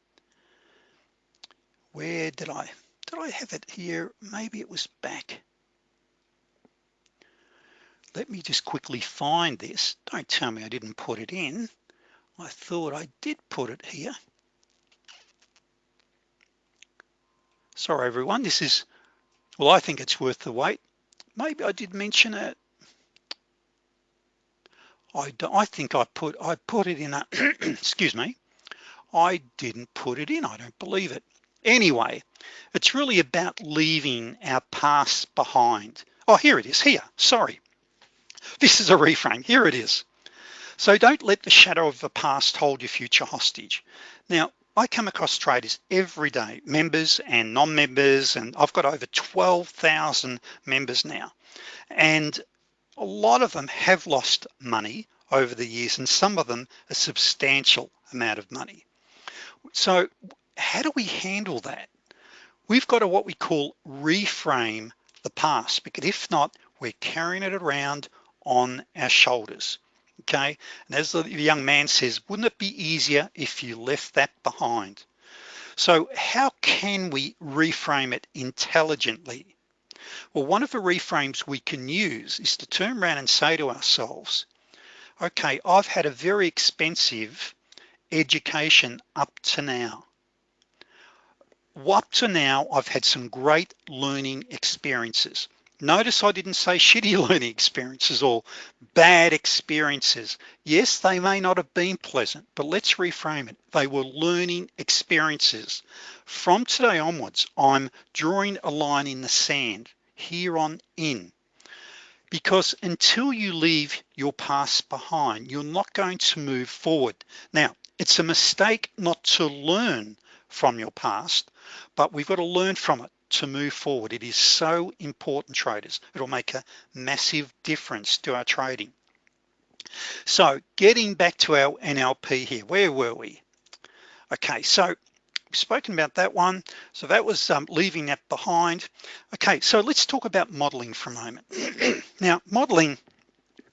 Speaker 1: Where did I, did I have it here? Maybe it was back. Let me just quickly find this. Don't tell me I didn't put it in. I thought I did put it here. Sorry everyone this is well I think it's worth the wait. Maybe I did mention it. I, I think I put I put it in a excuse me. I didn't put it in I don't believe it. Anyway it's really about leaving our past behind. Oh here it is here sorry. This is a reframe here it is. So don't let the shadow of the past hold your future hostage. Now I come across traders every day members and non-members and I've got over 12,000 members now. And a lot of them have lost money over the years and some of them a substantial amount of money. So how do we handle that? We've got to what we call reframe the past because if not we're carrying it around on our shoulders okay? And as the young man says wouldn't it be easier if you left that behind? So how can we reframe it intelligently? Well one of the reframes we can use is to turn around and say to ourselves okay I've had a very expensive education up to now. Up to now I've had some great learning experiences Notice I didn't say shitty learning experiences or bad experiences. Yes, they may not have been pleasant, but let's reframe it. They were learning experiences. From today onwards, I'm drawing a line in the sand here on in because until you leave your past behind, you're not going to move forward. Now, it's a mistake not to learn from your past, but we've got to learn from it to move forward. It is so important traders. It'll make a massive difference to our trading. So getting back to our NLP here, where were we? Okay, so we've spoken about that one. So that was um, leaving that behind. Okay, so let's talk about modeling for a moment. now, modeling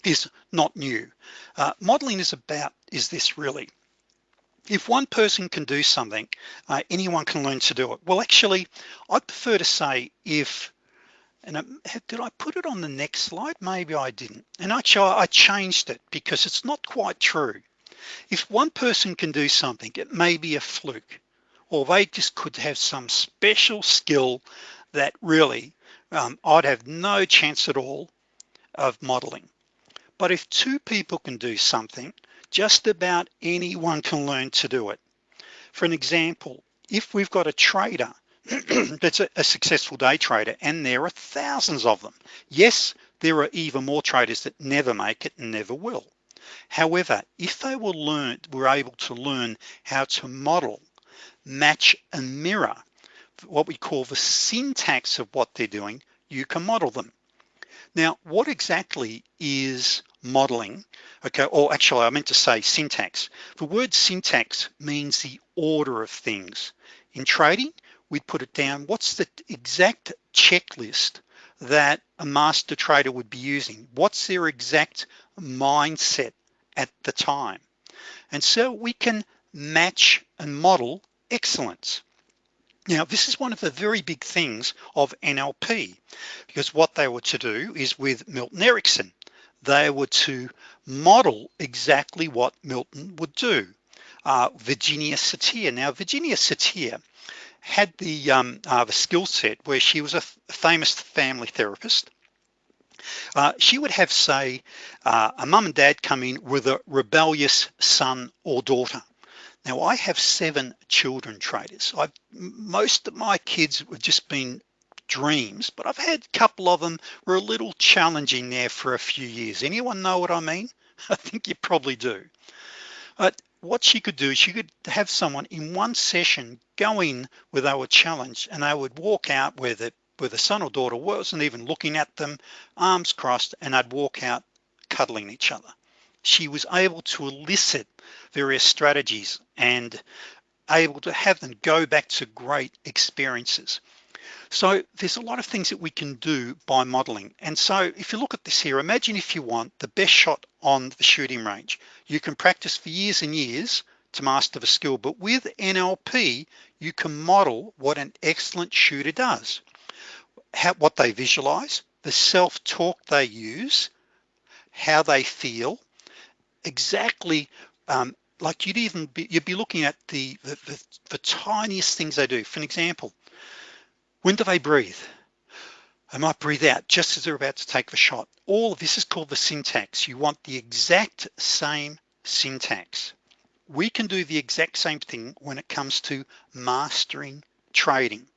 Speaker 1: is not new. Uh, modeling is about, is this really? If one person can do something uh, anyone can learn to do it. Well actually I prefer to say if and it, did I put it on the next slide? Maybe I didn't. And actually I changed it because it's not quite true. If one person can do something it may be a fluke or they just could have some special skill that really um, I'd have no chance at all of modeling. But if two people can do something just about anyone can learn to do it. For an example if we've got a trader that's a, a, successful day trader and there are thousands of them yes there are even more traders that never make it and never will. However if they were learned were able to learn how to model match and mirror what we call the syntax of what they're doing you can model them. Now what exactly is modeling okay? Or actually I meant to say syntax. The word syntax means the order of things. In trading we'd put it down what's the exact checklist that a master trader would be using? What's their exact mindset at the time. And so we can match and model excellence. Now, this is one of the very big things of NLP because what they were to do is with Milton Erickson, they were to model exactly what Milton would do. Uh, Virginia Satir. Now, Virginia Satir had the, um, uh, the skill set where she was a famous family therapist. Uh, she would have, say, uh, a mum and dad come in with a rebellious son or daughter. Now I have seven children traders. I've most of my kids have just been dreams, but I've had a couple of them were a little challenging there for a few years. Anyone know what I mean? I think you probably do. But what she could do, she could have someone in one session go in where they were challenged and they would walk out where the where the son or daughter wasn't even looking at them, arms crossed, and they'd walk out cuddling each other. She was able to elicit various strategies and able to have them go back to great experiences. So there's a lot of things that we can do by modeling. And so if you look at this here, imagine if you want the best shot on the shooting range. You can practice for years and years to master the skill, but with NLP, you can model what an excellent shooter does. How, what they visualize, the self-talk they use, how they feel, exactly um, like you'd even be, you'd be looking at the, the, the, the tiniest things they do. For an example, when do they breathe? They might breathe out just as they're about to take the shot. All of this is called the syntax. You want the exact same syntax. We can do the exact same thing when it comes to mastering trading.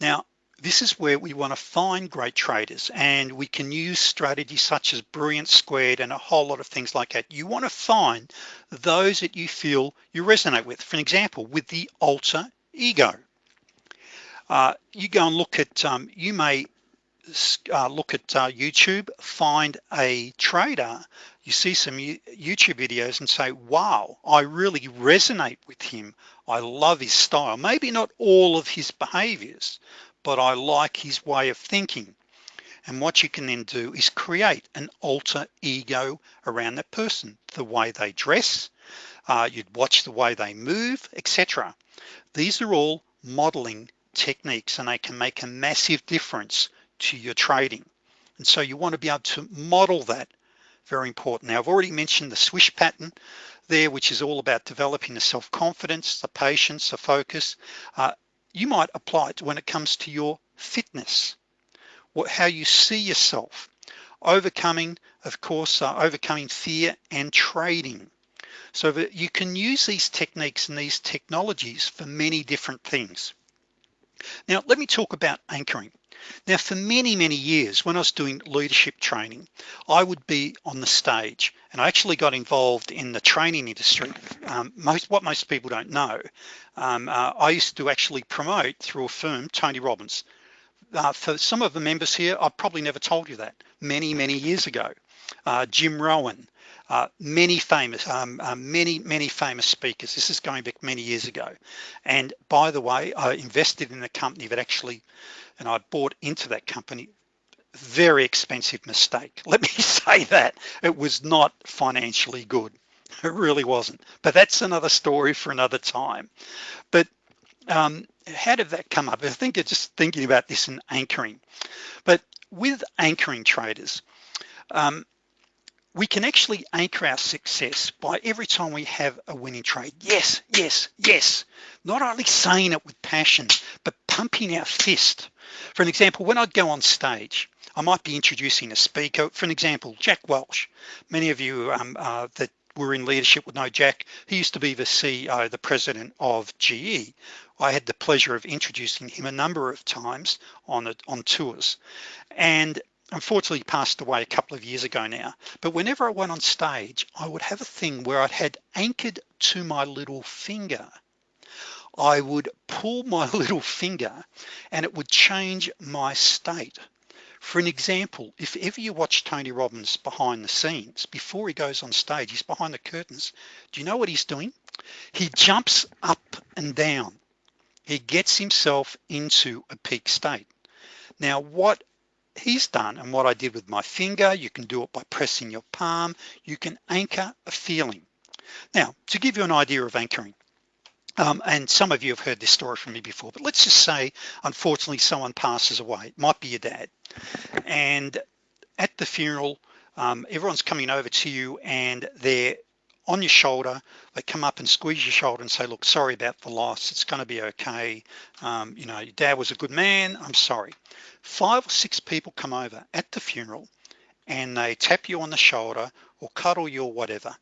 Speaker 1: Now, this is where we want to find great traders and we can use strategies such as brilliant squared and a whole lot of things like that you want to find those that you feel you resonate with for an example with the alter ego uh, you go and look at um, you may uh, look at uh, YouTube find a trader you see some YouTube videos and say wow I really resonate with him I love his style maybe not all of his behaviors but I like his way of thinking. And what you can then do is create an alter ego around that person, the way they dress, uh, you'd watch the way they move, etc. These are all modeling techniques and they can make a massive difference to your trading. And so you want to be able to model that very important. Now I've already mentioned the swish pattern there, which is all about developing the self-confidence, the patience, the focus. Uh, you might apply it when it comes to your fitness, what, how you see yourself, overcoming, of course, uh, overcoming fear and trading. So that you can use these techniques and these technologies for many different things. Now, let me talk about anchoring. Now, for many, many years, when I was doing leadership training, I would be on the stage and I actually got involved in the training industry. Um, most What most people don't know, um, uh, I used to actually promote through a firm, Tony Robbins. Uh, for some of the members here, I've probably never told you that many, many years ago. Uh, Jim Rohn, uh, many famous, um, uh, many, many famous speakers. This is going back many years ago. And by the way, I invested in a company that actually and I bought into that company. Very expensive mistake. Let me say that. It was not financially good. It really wasn't. But that's another story for another time. But um, how did that come up? I think it's just thinking about this in anchoring. But with anchoring traders um, we can actually anchor our success by every time we have a winning trade. Yes yes yes. Not only saying it with passion but pumping our fist. For an example when I'd go on stage I might be introducing a speaker. For an example Jack Welch many of you um, uh, that were in leadership would know Jack. He used to be the CEO the president of GE I had the pleasure of introducing him a number of times on on tours. And unfortunately passed away a couple of years ago now. But whenever I went on stage I would have a thing where I had anchored to my little finger. I would pull my little finger and it would change my state. For an example if ever you watch Tony Robbins behind the scenes before he goes on stage he's behind the curtains. Do you know what he's doing? He jumps up and down. He gets himself into a peak state. Now what he's done and what I did with my finger, you can do it by pressing your palm, you can anchor a feeling. Now, to give you an idea of anchoring, um, and some of you have heard this story from me before, but let's just say, unfortunately, someone passes away. It might be your dad. And at the funeral, um, everyone's coming over to you and they're on your shoulder they come up and squeeze your shoulder and say look sorry about the loss. It's going to be okay. Um, you know your dad was a good man. I'm sorry. Five or six people come over at the funeral and they tap you on the shoulder or cuddle you or whatever.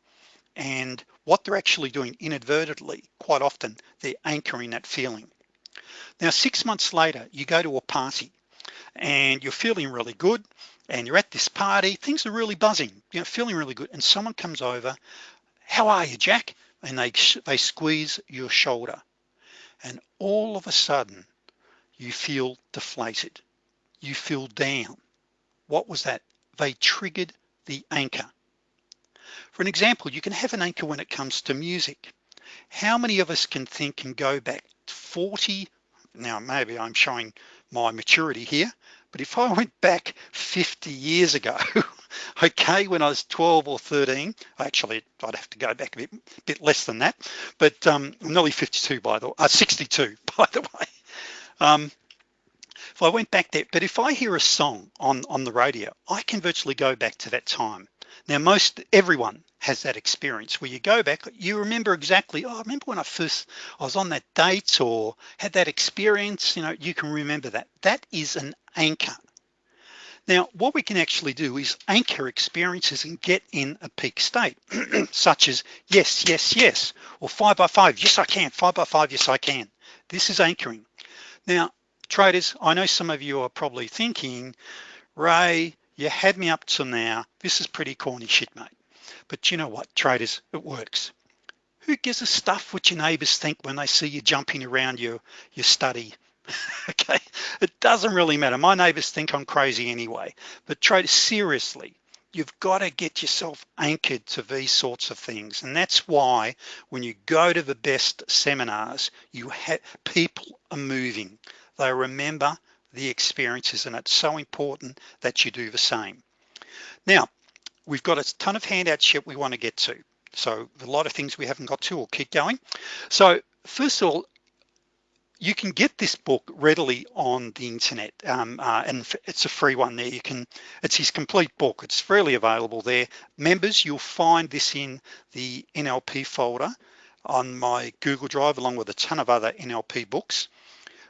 Speaker 1: And what they're actually doing inadvertently quite often they're anchoring that feeling. Now six months later you go to a party and you're feeling really good and you're at this party. Things are really buzzing. You know feeling really good. And someone comes over how are you Jack? And they they squeeze your shoulder. And all of a sudden you feel deflated. You feel down. What was that? They triggered the anchor. For an example you can have an anchor when it comes to music. How many of us can think and go back 40 now maybe I'm showing my maturity here but if I went back 50 years ago okay when I was 12 or 13 actually I'd have to go back a bit, bit less than that but um, I'm nearly 52 by the way uh, 62 by the way. Um, if I went back there but if I hear a song on on the radio I can virtually go back to that time. Now most everyone has that experience where you go back you remember exactly oh I remember when I first I was on that date or had that experience you know you can remember that. That is an anchor now what we can actually do is anchor experiences and get in a peak state such as yes yes yes or five by five yes I can five by five yes I can. This is anchoring. Now traders I know some of you are probably thinking Ray you had me up to now. This is pretty corny shit mate. But you know what traders it works. Who gives a stuff what your neighbors think when they see you jumping around your your study okay? It doesn't really matter. My neighbors think I'm crazy anyway. But traders seriously you've got to get yourself anchored to these sorts of things. And that's why when you go to the best seminars you have people are moving. They remember the experiences and it's so important that you do the same. Now we've got a ton of handouts shit we want to get to. So a lot of things we haven't got to. We'll keep going. So first of all you can get this book readily on the internet um, uh, and it's a free one there. You can it's his complete book. It's freely available there. Members you'll find this in the NLP folder on my Google Drive along with a ton of other NLP books.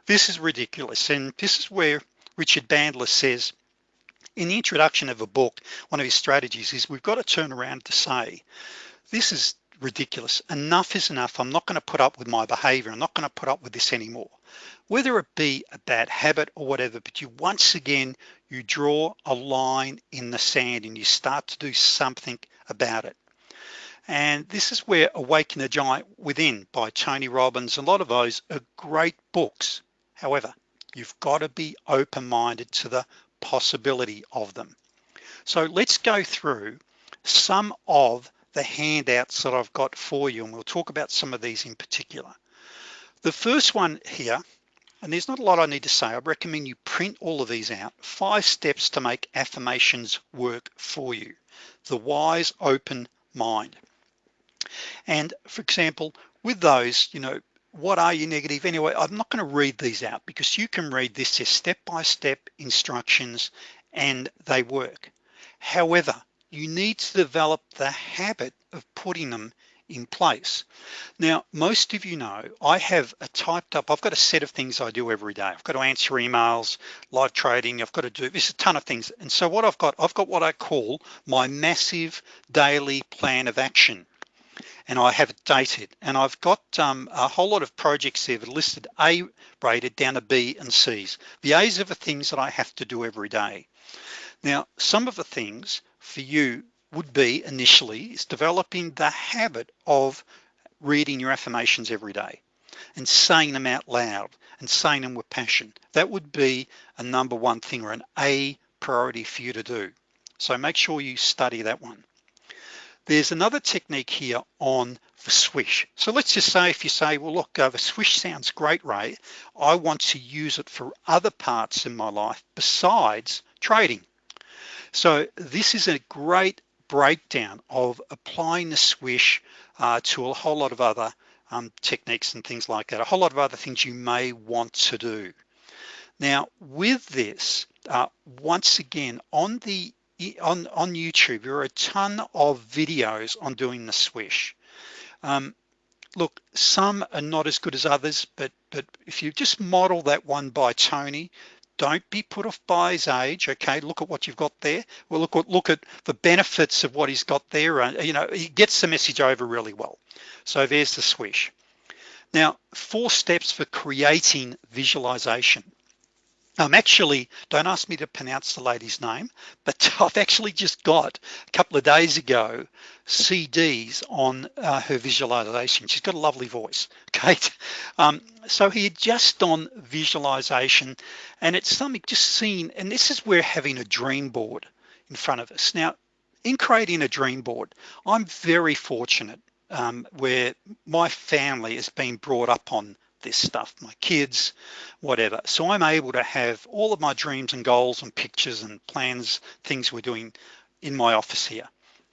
Speaker 1: This is ridiculous. And this is where Richard Bandler says, in the introduction of a book, one of his strategies is we've got to turn around to say, this is ridiculous. Enough is enough. I'm not gonna put up with my behavior. I'm not gonna put up with this anymore. Whether it be a bad habit or whatever, but you once again, you draw a line in the sand and you start to do something about it and this is where awaken the giant within by Tony Robbins a lot of those are great books However, you've got to be open-minded to the possibility of them. So let's go through some of the handouts that I've got for you and we'll talk about some of these in particular. The first one here, and there's not a lot I need to say, I recommend you print all of these out, five steps to make affirmations work for you. The wise open mind. And for example, with those, you know, what are you negative anyway I'm not going to read these out because you can read this as step-by-step -step instructions and they work however you need to develop the habit of putting them in place. Now most of you know I have a typed up I've got a set of things I do every day. I've got to answer emails live trading I've got to do this a ton of things. And so what I've got I've got what I call my massive daily plan of action. And I have it dated. And I've got um, a whole lot of projects there that are listed A rated down to B and C's. The A's are the things that I have to do every day. Now, some of the things for you would be initially is developing the habit of reading your affirmations every day and saying them out loud and saying them with passion. That would be a number one thing or an A priority for you to do. So make sure you study that one. There's another technique here on the swish. So let's just say if you say, well, look, uh, the swish sounds great, Ray. I want to use it for other parts in my life besides trading. So this is a great breakdown of applying the swish uh, to a whole lot of other um, techniques and things like that, a whole lot of other things you may want to do. Now with this, uh, once again, on the on, on YouTube, there are a ton of videos on doing the swish. Um, look, some are not as good as others, but but if you just model that one by Tony, don't be put off by his age. Okay, look at what you've got there. Well, look at look at the benefits of what he's got there. Uh, you know, he gets the message over really well. So there's the swish. Now, four steps for creating visualization. I'm actually, don't ask me to pronounce the lady's name, but I've actually just got a couple of days ago CDs on uh, her visualization. She's got a lovely voice, Kate. Um, so he just on visualization and it's something just seen, and this is where having a dream board in front of us. Now, in creating a dream board, I'm very fortunate um, where my family has been brought up on this stuff, my kids, whatever. So I'm able to have all of my dreams and goals and pictures and plans, things we're doing in my office here.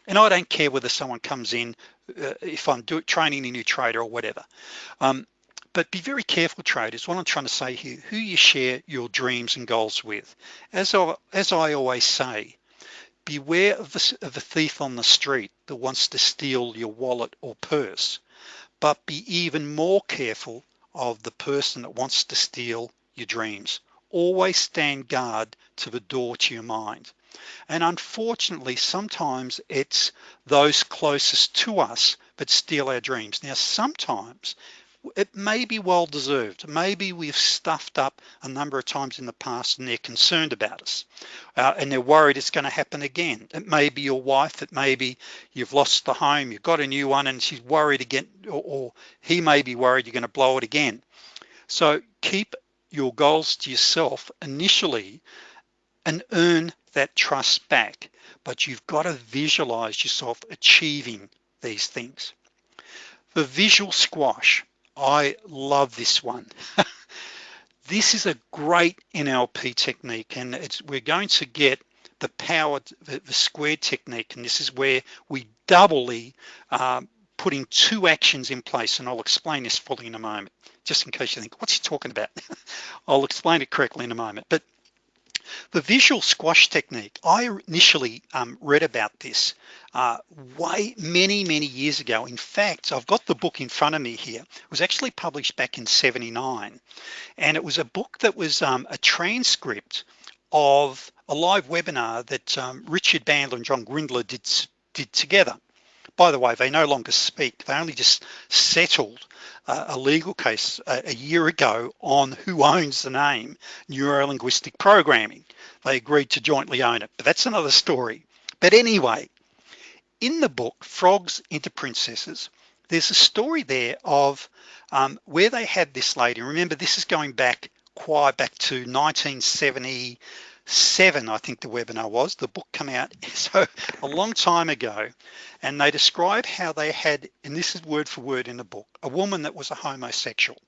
Speaker 1: And I don't care whether someone comes in, uh, if I'm do, training a new trader or whatever. Um, but be very careful traders, what I'm trying to say here, who you share your dreams and goals with. As I, as I always say, beware of the, of the thief on the street that wants to steal your wallet or purse, but be even more careful of the person that wants to steal your dreams. Always stand guard to the door to your mind. And unfortunately, sometimes it's those closest to us that steal our dreams. Now, sometimes it may be well deserved. Maybe we've stuffed up a number of times in the past and they're concerned about us uh, and they're worried it's gonna happen again. It may be your wife, it may be you've lost the home, you've got a new one and she's worried again, or, or he may be worried you're gonna blow it again. So keep your goals to yourself initially and earn that trust back, but you've got to visualize yourself achieving these things. The visual squash, I love this one. this is a great NLP technique and it's we're going to get the power, the, the squared technique, and this is where we doubly um, putting two actions in place, and I'll explain this fully in a moment, just in case you think, what's he talking about? I'll explain it correctly in a moment. But the visual squash technique, I initially um, read about this uh, way many, many years ago. In fact, I've got the book in front of me here. It was actually published back in 79. And it was a book that was um, a transcript of a live webinar that um, Richard Bandler and John Grinder did, did together. By the way, they no longer speak. They only just settled uh, a legal case a, a year ago on who owns the name Neuro-Linguistic Programming. They agreed to jointly own it, but that's another story. But anyway, in the book, Frogs into Princesses, there's a story there of um, where they had this lady. Remember, this is going back quite back to 1970, seven, I think the webinar was, the book come out so a long time ago, and they describe how they had, and this is word for word in the book, a woman that was a homosexual.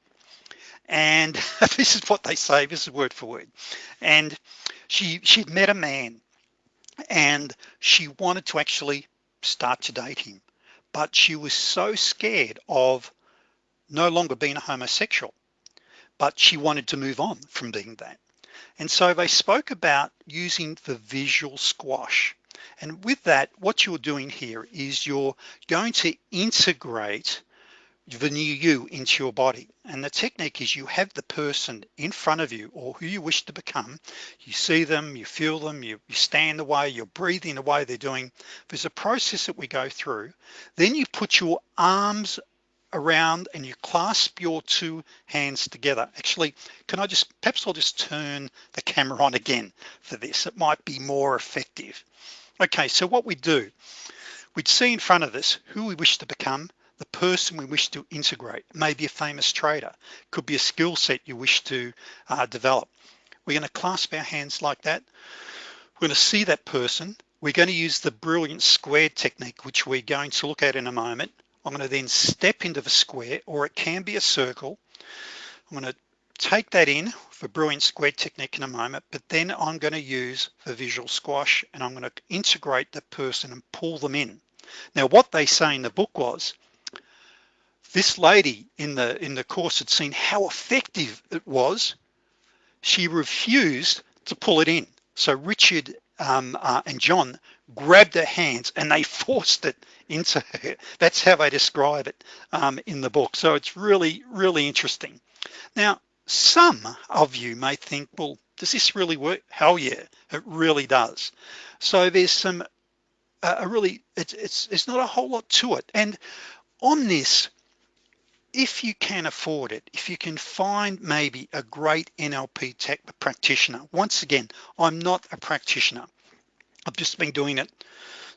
Speaker 1: And this is what they say, this is word for word. And she she'd met a man and she wanted to actually start to date him, but she was so scared of no longer being a homosexual, but she wanted to move on from being that. And so they spoke about using the visual squash. And with that, what you're doing here is you're going to integrate the new you into your body. And the technique is you have the person in front of you or who you wish to become. You see them, you feel them, you, you stand the way, you're breathing the way they're doing. There's a process that we go through. Then you put your arms around and you clasp your two hands together. Actually, can I just, perhaps I'll just turn the camera on again for this. It might be more effective. Okay, so what we do, we'd see in front of us who we wish to become, the person we wish to integrate, maybe a famous trader, could be a skill set you wish to uh, develop. We're gonna clasp our hands like that. We're gonna see that person. We're gonna use the brilliant squared technique, which we're going to look at in a moment. I'm gonna then step into the square or it can be a circle. I'm gonna take that in for brilliant square technique in a moment, but then I'm gonna use the visual squash and I'm gonna integrate the person and pull them in. Now, what they say in the book was, this lady in the in the course had seen how effective it was. She refused to pull it in. So Richard um, uh, and John grabbed her hands and they forced it into her. That's how they describe it um, in the book. So it's really, really interesting. Now, some of you may think, well, does this really work? Hell yeah, it really does. So there's some, uh, a really, it's, it's, it's not a whole lot to it. And on this, if you can afford it, if you can find maybe a great NLP tech practitioner, once again, I'm not a practitioner. I've just been doing it.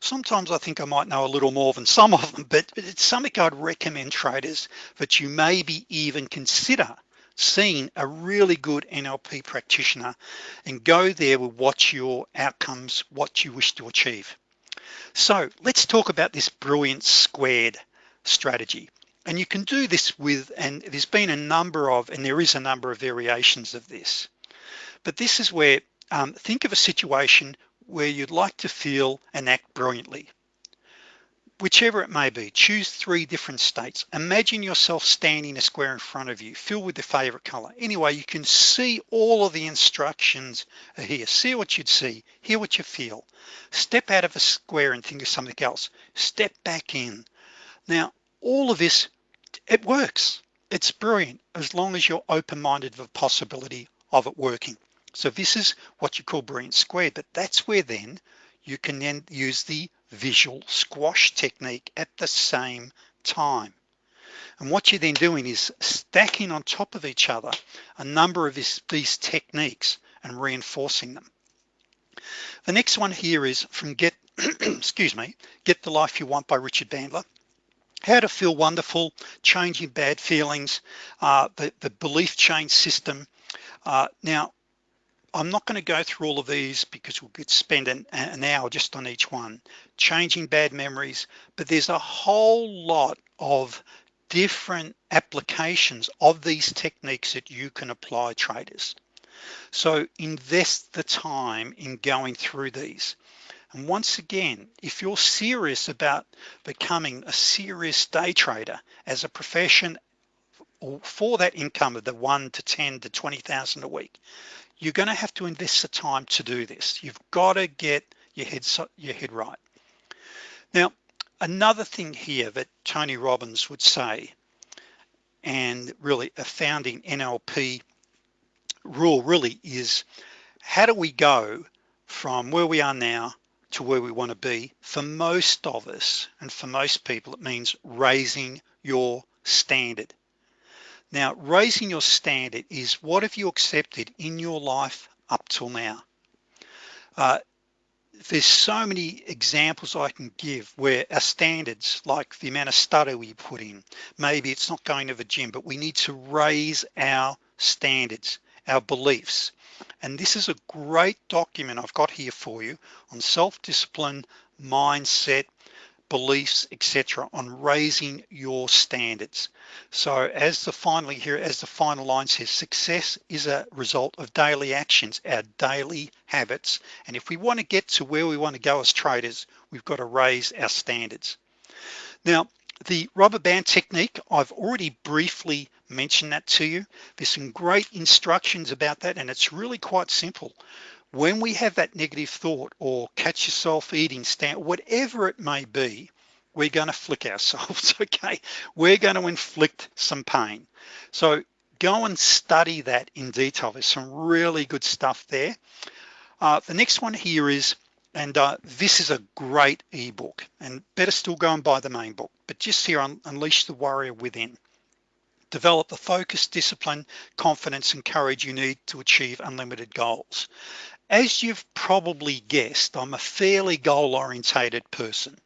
Speaker 1: Sometimes I think I might know a little more than some of them, but it's something I'd recommend traders that you maybe even consider seeing a really good NLP practitioner and go there with what your outcomes, what you wish to achieve. So let's talk about this brilliant squared strategy. And you can do this with, and there's been a number of, and there is a number of variations of this. But this is where, um, think of a situation where you'd like to feel and act brilliantly. Whichever it may be, choose three different states. Imagine yourself standing a square in front of you, fill with your favorite color. Anyway, you can see all of the instructions here. See what you'd see, hear what you feel. Step out of a square and think of something else. Step back in. Now, all of this it works it's brilliant as long as you're open-minded to the possibility of it working so this is what you call brilliant squared but that's where then you can then use the visual squash technique at the same time. And what you're then doing is stacking on top of each other a number of this, these techniques and reinforcing them. The next one here is from get excuse me get the life you want by Richard Bandler. How to feel wonderful, changing bad feelings, uh, the, the belief change system. Uh, now, I'm not going to go through all of these because we could spend an, an hour just on each one, changing bad memories, but there's a whole lot of different applications of these techniques that you can apply traders. So invest the time in going through these. And once again, if you're serious about becoming a serious day trader as a profession or for that income of the one to 10 to 20,000 a week, you're gonna have to invest the time to do this. You've gotta get your head, your head right. Now, another thing here that Tony Robbins would say, and really a founding NLP rule really is, how do we go from where we are now to where we want to be for most of us and for most people it means raising your standard now raising your standard is what have you accepted in your life up till now? Uh, there's so many examples I can give where our standards like the amount of study we put in maybe it's not going to the gym but we need to raise our standards our beliefs. And this is a great document I've got here for you on self-discipline, mindset, beliefs, etc. on raising your standards. So as the finally here, as the final line says, success is a result of daily actions, our daily habits. And if we want to get to where we want to go as traders, we've got to raise our standards. Now, the rubber band technique, I've already briefly mentioned that to you. There's some great instructions about that and it's really quite simple. When we have that negative thought or catch yourself eating, stand, whatever it may be, we're gonna flick ourselves, okay? We're gonna inflict some pain. So go and study that in detail. There's some really good stuff there. Uh, the next one here is and uh, this is a great ebook and better still go and buy the main book but just here unleash the warrior within develop the focus discipline confidence and courage you need to achieve unlimited goals as you've probably guessed I'm a fairly goal-orientated person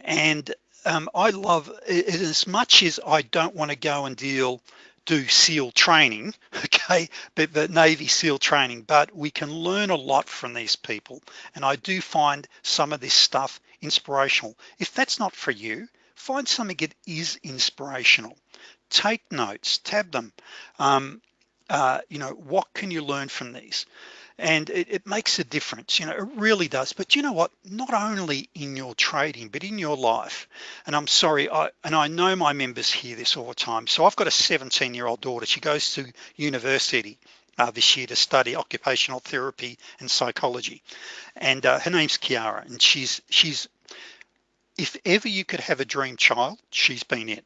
Speaker 1: and um, I love it as much as I don't want to go and deal do SEAL training, okay, but the Navy SEAL training, but we can learn a lot from these people. And I do find some of this stuff inspirational. If that's not for you, find something that is inspirational. Take notes, tab them. Um, uh, you know what can you learn from these and it, it, makes a difference you know it really does. But you know what? Not only in your trading but in your life. And I'm sorry I and I know my members hear this all the time. So I've got a 17 year old daughter. She goes to university uh, this year to study occupational therapy and psychology. And uh, her name's Kiara and she's she's if ever you could have a dream child she's been it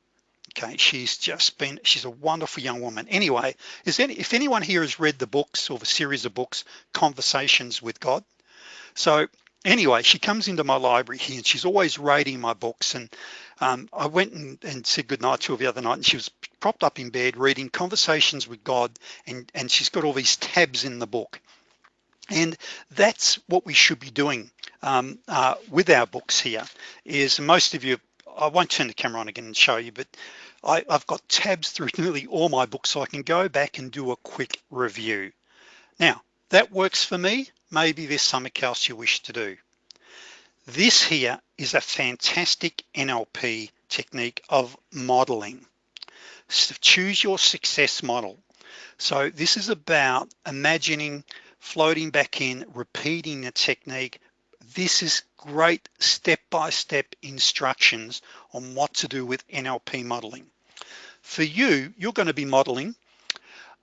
Speaker 1: okay she's just been she's a wonderful young woman. Anyway is any if anyone here has read the books or the series of books conversations with God? So anyway she comes into my library here and she's always rating my books and um, I went and, and said goodnight to her the other night and she was propped up in bed reading conversations with God and and she's got all these tabs in the book. And that's what we should be doing um, uh, with our books here is most of you I won't turn the camera on again and show you but I, I've got tabs through nearly all my books so I can go back and do a quick review. Now that works for me. Maybe there's something else you wish to do. This here is a fantastic NLP technique of modeling. So choose your success model. So this is about imagining floating back in repeating the technique. This is great step-by-step -step instructions on what to do with NLP modeling for you you're going to be modeling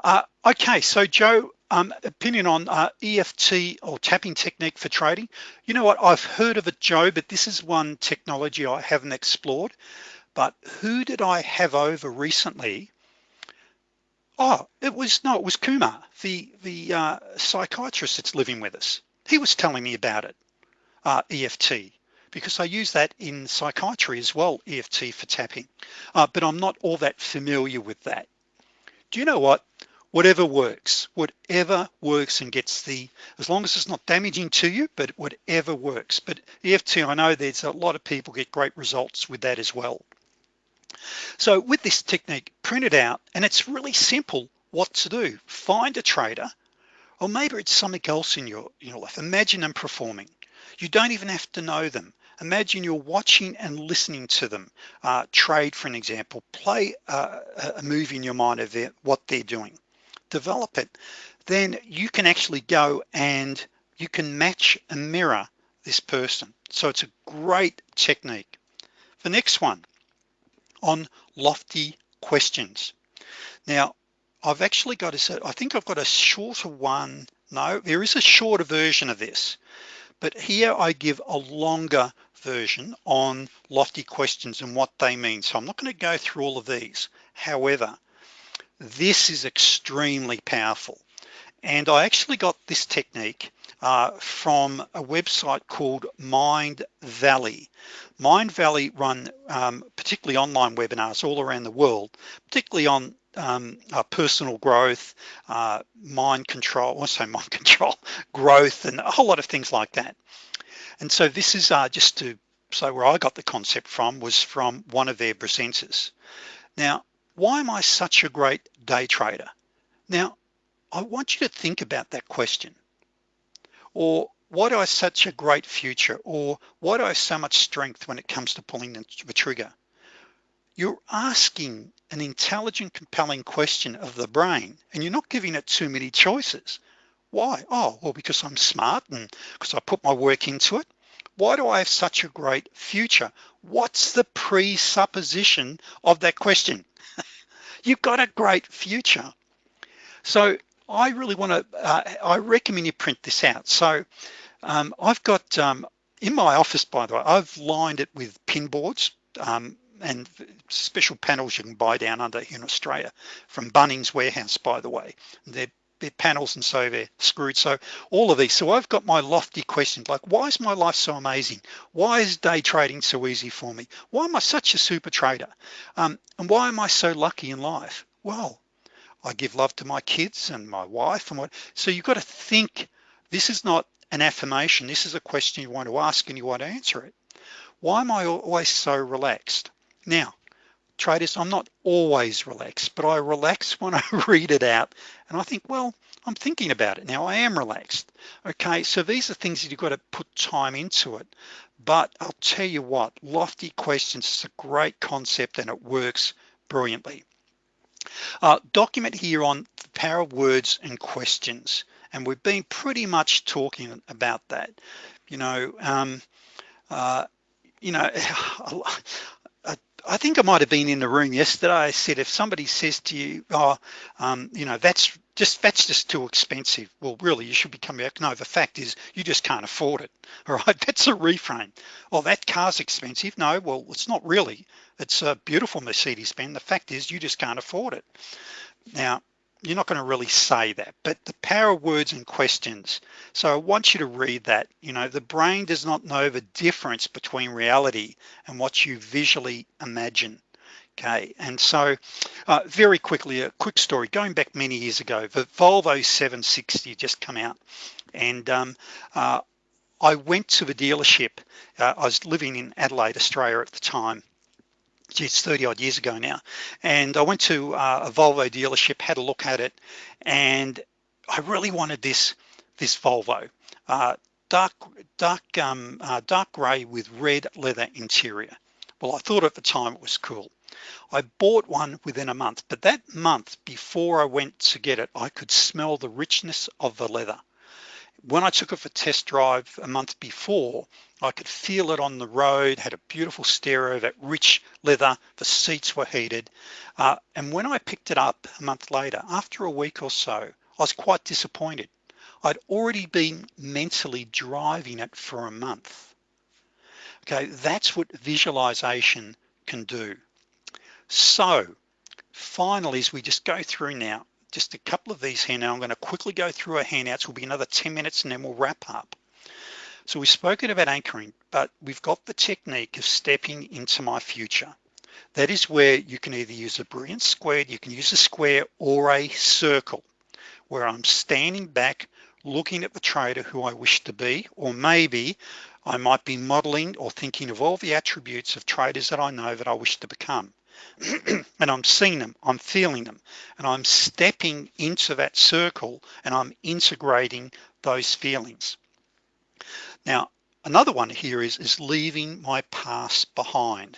Speaker 1: uh, okay so Joe um, opinion on uh, EFT or tapping technique for trading. You know what? I've heard of it Joe but this is one technology I haven't explored. But who did I have over recently? Oh it was no it was Kumar the the uh, psychiatrist that's living with us. He was telling me about it uh, EFT because I use that in psychiatry as well EFT for tapping. Uh, but I'm not all that familiar with that. Do you know what? Whatever works whatever works and gets the as long as it's not damaging to you but whatever works. But EFT I know there's a lot of people get great results with that as well. So with this technique print it out and it's really simple what to do. Find a trader or maybe it's something else in your in your life. Imagine them performing you don't even have to know them. Imagine you're watching and listening to them. Uh, trade for an example play uh, a movie in your mind of their, what they're doing. Develop it. Then you can actually go and you can match and mirror this person. So it's a great technique. The next one on lofty questions. Now I've actually got a I think I've got a shorter one. No there is a shorter version of this but here I give a longer version on lofty questions and what they mean. So I'm not going to go through all of these. However this is extremely powerful. And I actually got this technique uh, from a website called Mind Valley. Mind Valley run um, particularly online webinars all around the world particularly on um, uh, personal growth uh, mind control also mind control growth and a whole lot of things like that. And so this is uh, just to so where I got the concept from was from one of their presenters. Now why am I such a great day trader? Now I want you to think about that question. Or why do I such a great future? Or why do I have so much strength when it comes to pulling the trigger you're asking an intelligent compelling question of the brain and you're not giving it too many choices. Why? Oh well because I'm smart and because I put my work into it. Why do I have such a great future? What's the presupposition of that question? You've got a great future. So I really want to uh, I recommend you print this out. So um, I've got um, in my office by the way I've lined it with pin boards um, and special panels you can buy down under in Australia from Bunnings warehouse by the way. They're, panels and so they're screwed. So all of these so I've got my lofty questions like why is my life so amazing? Why is day trading so easy for me? Why am I such a super trader? Um, and why am I so lucky in life? Well I give love to my kids and my wife and what so you've got to think this is not an affirmation this is a question you want to ask and you want to answer it. Why am I always so relaxed now traders I'm not always relaxed but I relax when I read it out and I think well I'm thinking about it now I am relaxed okay so these are things that you've got to put time into it but I'll tell you what lofty questions is a great concept and it works brilliantly uh, document here on the power of words and questions. And we've been pretty much talking about that. You know, um, uh, you know, I think I might have been in the room yesterday. I said, if somebody says to you, oh, um, you know, that's just that's just too expensive. Well, really, you should be coming back. No, the fact is you just can't afford it. All right, that's a reframe. Oh, that car's expensive. No, well, it's not really. It's a beautiful Mercedes-Benz. The fact is you just can't afford it. Now, you're not going to really say that but the power of words and questions. So I want you to read that. You know the brain does not know the difference between reality and what you visually imagine. Okay and so uh, very quickly a quick story. Going back many years ago the Volvo 760 just come out. And um, uh, I went to the dealership. Uh, I was living in Adelaide Australia at the time geez, 30 odd years ago now. And I went to uh, a Volvo dealership, had a look at it, and I really wanted this, this Volvo. Uh, dark, dark, um, uh, dark gray with red leather interior. Well, I thought at the time it was cool. I bought one within a month, but that month before I went to get it, I could smell the richness of the leather when I took it for test drive a month before, I could feel it on the road, had a beautiful stereo, that rich leather, the seats were heated. Uh, and when I picked it up a month later, after a week or so, I was quite disappointed. I'd already been mentally driving it for a month. Okay, that's what visualization can do. So finally, as we just go through now, just a couple of these here now. I'm going to quickly go through our handouts. Will be another 10 minutes and then we'll wrap up. So we've spoken about anchoring, but we've got the technique of stepping into my future. That is where you can either use a brilliant square, you can use a square or a circle where I'm standing back looking at the trader who I wish to be, or maybe I might be modeling or thinking of all the attributes of traders that I know that I wish to become. and I'm seeing them, I'm feeling them, and I'm stepping into that circle and I'm integrating those feelings. Now, another one here is, is leaving my past behind.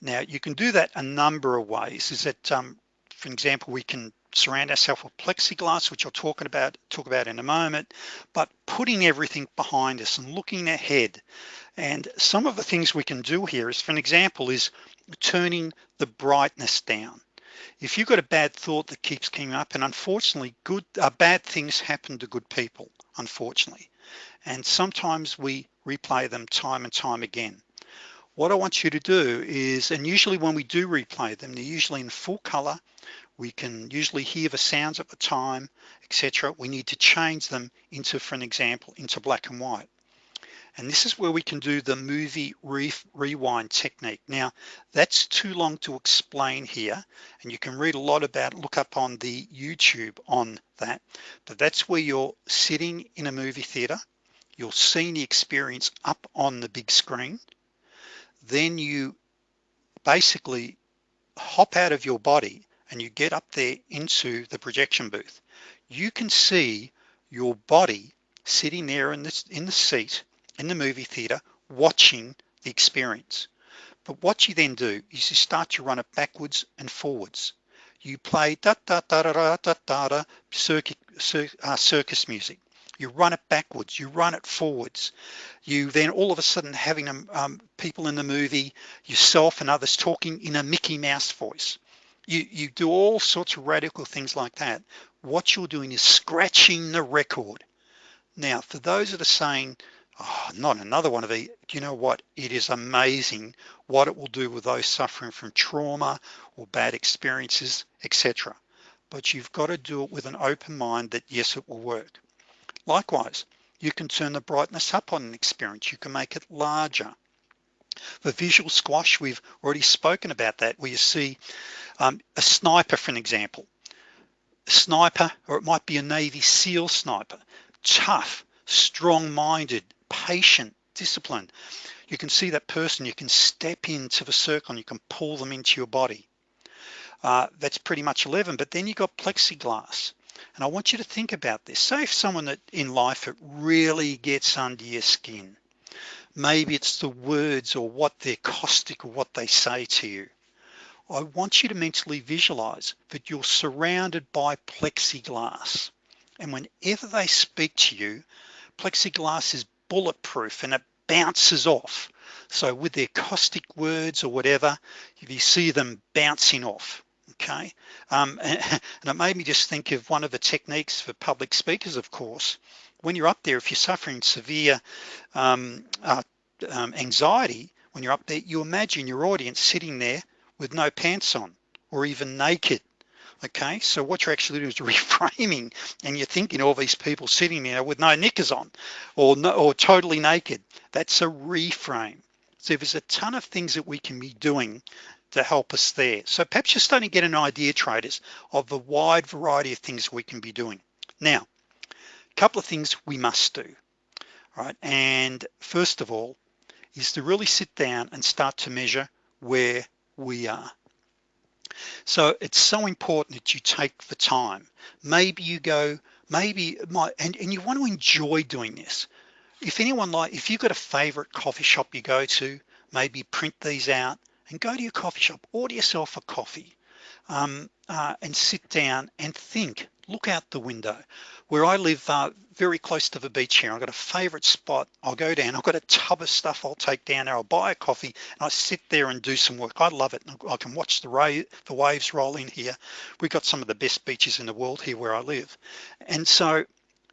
Speaker 1: Now, you can do that a number of ways. Is that, um, for example, we can surround ourselves with plexiglass, which I'll talk about, talk about in a moment, but putting everything behind us and looking ahead. And some of the things we can do here is, for an example, is turning the brightness down. If you've got a bad thought that keeps coming up, and unfortunately, good uh, bad things happen to good people, unfortunately. And sometimes we replay them time and time again. What I want you to do is, and usually when we do replay them, they're usually in full color. We can usually hear the sounds at the time, etc. We need to change them into, for an example, into black and white. And this is where we can do the movie re rewind technique. Now, that's too long to explain here, and you can read a lot about, look up on the YouTube on that, but that's where you're sitting in a movie theater, you're seeing the experience up on the big screen, then you basically hop out of your body and you get up there into the projection booth. You can see your body sitting there in, this, in the seat in the movie theater watching the experience. But what you then do is you start to run it backwards and forwards. You play da da da da da da da, da uh, circus music. You run it backwards, you run it forwards. You then all of a sudden having um, um, people in the movie, yourself and others talking in a Mickey Mouse voice. You, you do all sorts of radical things like that. What you're doing is scratching the record. Now, for those that are saying, oh, not another one of these. You know what? It is amazing what it will do with those suffering from trauma or bad experiences, etc. But you've got to do it with an open mind that yes, it will work. Likewise, you can turn the brightness up on an experience. You can make it larger. The visual squash, we've already spoken about that, where you see um, a sniper, for an example. A sniper, or it might be a Navy SEAL sniper, tough, strong-minded, patient, disciplined. You can see that person, you can step into the circle and you can pull them into your body. Uh, that's pretty much 11, but then you got plexiglass. And I want you to think about this. Say if someone that in life it really gets under your skin, maybe it's the words or what they're caustic or what they say to you. I want you to mentally visualize that you're surrounded by plexiglass. And whenever they speak to you, plexiglass is bulletproof and it bounces off. So with their caustic words or whatever, if you see them bouncing off, okay? Um, and, and, it made me just think of one of the techniques for public speakers, of course, when you're up there, if you're suffering severe um, uh, um, anxiety, when you're up there, you imagine your audience sitting there with no pants on or even naked okay? So what you're actually doing is reframing and you're thinking all these people sitting there with no knickers on or no, or totally naked. That's a reframe. So there's a ton of things that we can be doing to help us there. So perhaps you're starting to get an idea traders of the wide variety of things we can be doing. Now couple of things we must do right? And first of all is to really sit down and start to measure where we are. So it's so important that you take the time. Maybe you go maybe my and, and you want to enjoy doing this. If anyone like if you've got a favorite coffee shop you go to maybe print these out and go to your coffee shop order yourself a coffee um, uh, and sit down and think look out the window where I live uh, very close to the beach here. I've got a favorite spot. I'll go down. I've got a tub of stuff I'll take down there. I'll buy a coffee and I sit there and do some work. I love it. I can watch the, ray, the waves roll in here. We've got some of the best beaches in the world here where I live. And so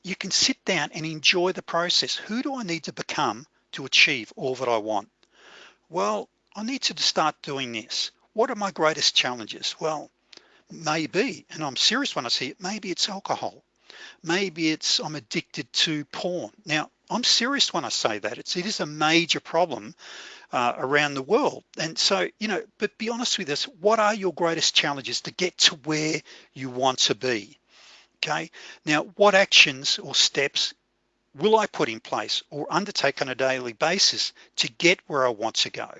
Speaker 1: you can sit down and enjoy the process. Who do I need to become to achieve all that I want? Well I need to start doing this. What are my greatest challenges? Well maybe and I'm serious when I say it maybe it's alcohol. Maybe it's I'm addicted to porn. Now I'm serious when I say that. It's it is a major problem uh, around the world. And so you know but be honest with us what are your greatest challenges to get to where you want to be? Okay? Now what actions or steps will I put in place or undertake on a daily basis to get where I want to go?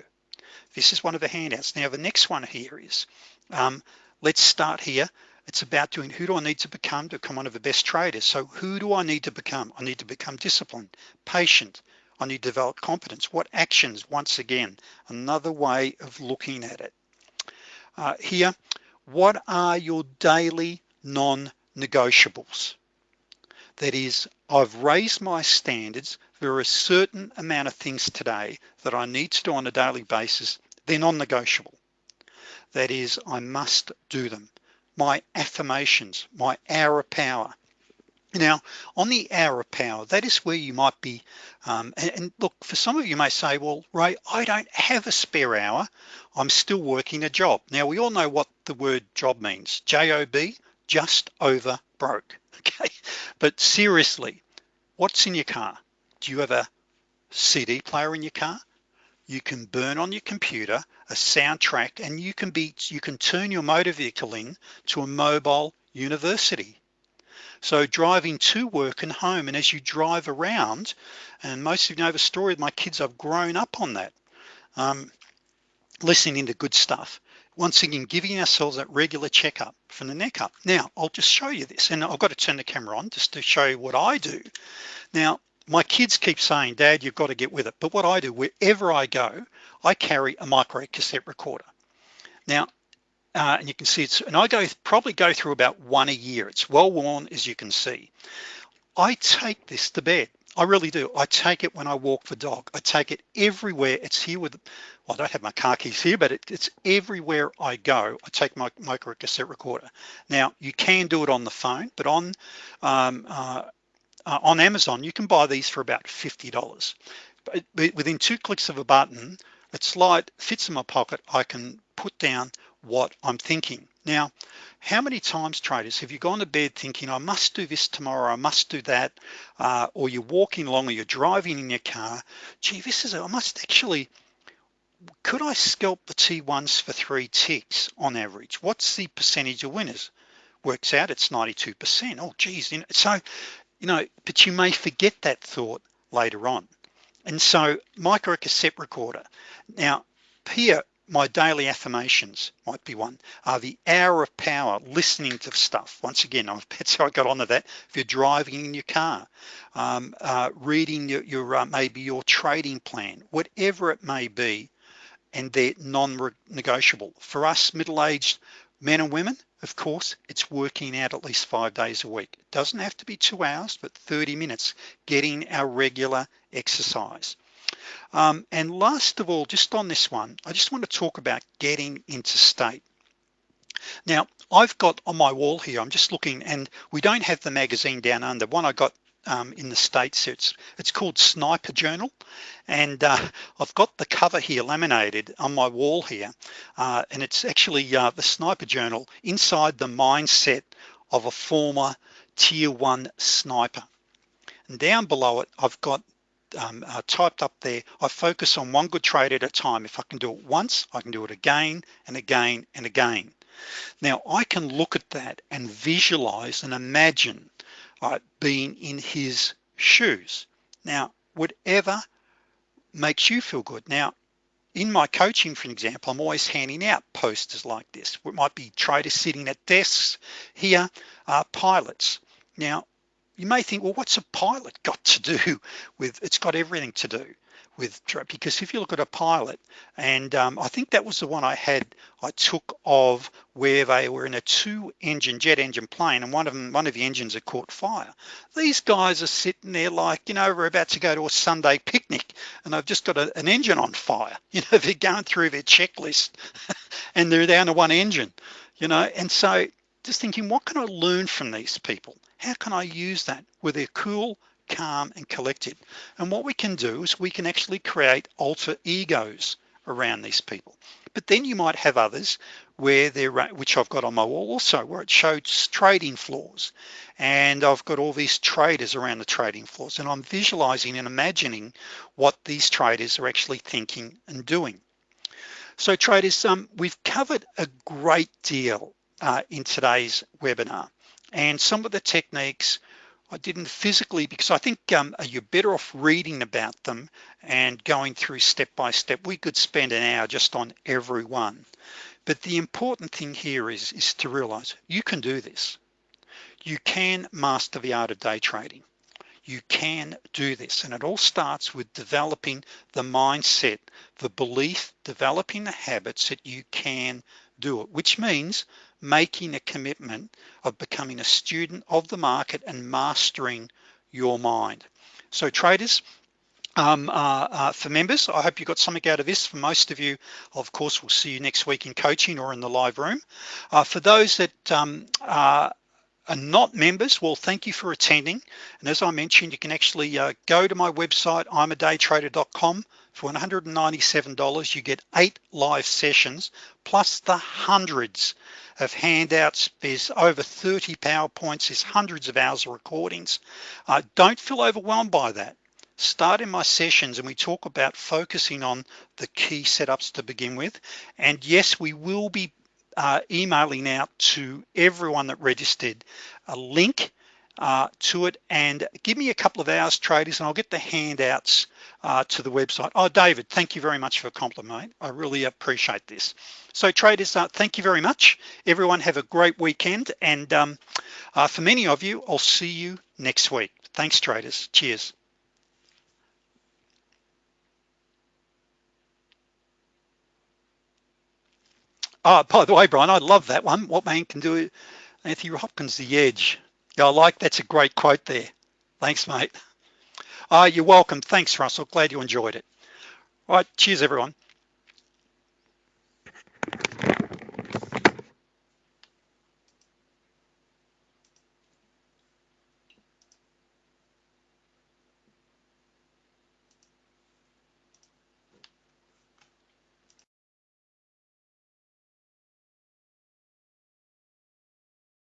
Speaker 1: This is one of the handouts. Now the next one here is um, let's start here. It's about doing who do I need to become to become one of the best traders? So who do I need to become? I need to become disciplined patient. I need to develop competence. What actions once again another way of looking at it? Uh, here what are your daily non-negotiables? That is I've raised my standards. There are a certain amount of things today that I need to do on a daily basis. They're non-negotiable that is I must do them. My affirmations my hour of power. Now on the hour of power that is where you might be um, and, and, look for some of you may say well Ray I don't have a spare hour. I'm still working a job. Now we all know what the word job means. Job just over broke. Okay? But seriously what's in your car? Do you have a CD player in your car you can burn on your computer a soundtrack and you can be you can turn your motor vehicle in to a mobile university. So driving to work and home and as you drive around and most of you know the story of my kids I've grown up on that um, listening to good stuff. Once again giving ourselves that regular checkup from the neck up. Now I'll just show you this and I've got to turn the camera on just to show you what I do. Now my kids keep saying dad you've got to get with it. But what I do wherever I go I carry a micro cassette recorder. Now uh, and you can see it's and I go probably go through about one a year. It's well worn as you can see. I take this to bed. I really do. I take it when I walk the dog. I take it everywhere. It's here with well, I don't have my car keys here but it, it's everywhere I go I take my micro cassette recorder. Now you can do it on the phone but on um, uh, uh, on Amazon you can buy these for about $50 but within two clicks of a button it's slide fits in my pocket I can put down what I'm thinking. Now how many times traders have you gone to bed thinking I must do this tomorrow I must do that uh, or you're walking along or you're driving in your car gee this is I must actually could I scalp the T1s for three ticks on average? What's the percentage of winners? Works out it's 92% oh geez so you know but you may forget that thought later on. And so micro cassette recorder. Now here my daily affirmations might be one. Uh, the hour of power listening to stuff. Once again that's how I got onto that. If you're driving in your car um, uh, reading your, your uh, maybe your trading plan whatever it may be and they're non-negotiable. For us middle-aged men and women, of course, it's working out at least five days a week. It doesn't have to be two hours, but 30 minutes, getting our regular exercise. Um, and last of all, just on this one, I just want to talk about getting into state. Now, I've got on my wall here, I'm just looking and we don't have the magazine down under. One I got um, in the States. It's, it's called Sniper Journal. And uh, I've got the cover here laminated on my wall here. Uh, and it's actually uh, the Sniper Journal inside the mindset of a former tier one sniper. And down below it, I've got um, uh, typed up there, I focus on one good trade at a time. If I can do it once, I can do it again and again and again. Now I can look at that and visualize and imagine uh, being in his shoes. Now, whatever makes you feel good. Now, in my coaching, for example, I'm always handing out posters like this. It might be traders sitting at desks here, are pilots. Now, you may think, well, what's a pilot got to do with, it's got everything to do with because if you look at a pilot and um, I think that was the one I had I took of where they were in a two engine jet engine plane and one of them one of the engines had caught fire. These guys are sitting there like you know we're about to go to a Sunday picnic and they've just got a, an engine on fire. You know they're going through their checklist and they're down to one engine you know? And so just thinking what can I learn from these people? How can I use that where they're cool calm and collected. And what we can do is we can actually create alter egos around these people. But then you might have others where they're which I've got on my wall also where it shows trading floors. And I've got all these traders around the trading floors and I'm visualizing and imagining what these traders are actually thinking and doing. So traders um, we've covered a great deal uh, in today's webinar. And some of the techniques I didn't physically because I think um, you're better off reading about them and going through step by step. We could spend an hour just on every one but the important thing here is is to realize you can do this. You can master the art of day trading. You can do this. And it all starts with developing the mindset the belief developing the habits that you can do it which means making a commitment of becoming a student of the market and mastering your mind. So traders, um, uh, uh, for members, I hope you got something out of this. For most of you, of course, we'll see you next week in coaching or in the live room. Uh, for those that um, are not members, well, thank you for attending. And as I mentioned, you can actually uh, go to my website, imadaytrader.com for $197, you get eight live sessions, plus the hundreds of handouts. There's over 30 PowerPoints, there's hundreds of hours of recordings. Uh, don't feel overwhelmed by that. Start in my sessions and we talk about focusing on the key setups to begin with. And yes, we will be uh, emailing out to everyone that registered a link uh, to it and give me a couple of hours traders and I'll get the handouts uh, to the website. Oh, David, thank you very much for a compliment. I really appreciate this. So traders, uh, thank you very much. Everyone have a great weekend. And um, uh, for many of you, I'll see you next week. Thanks traders, cheers. Oh, by the way, Brian, I love that one. What man can do, Anthony Hopkins, the edge. Yeah, I like, that's a great quote there. Thanks, mate. Uh, you're welcome. Thanks, Russell. Glad you enjoyed it. All right, cheers, everyone.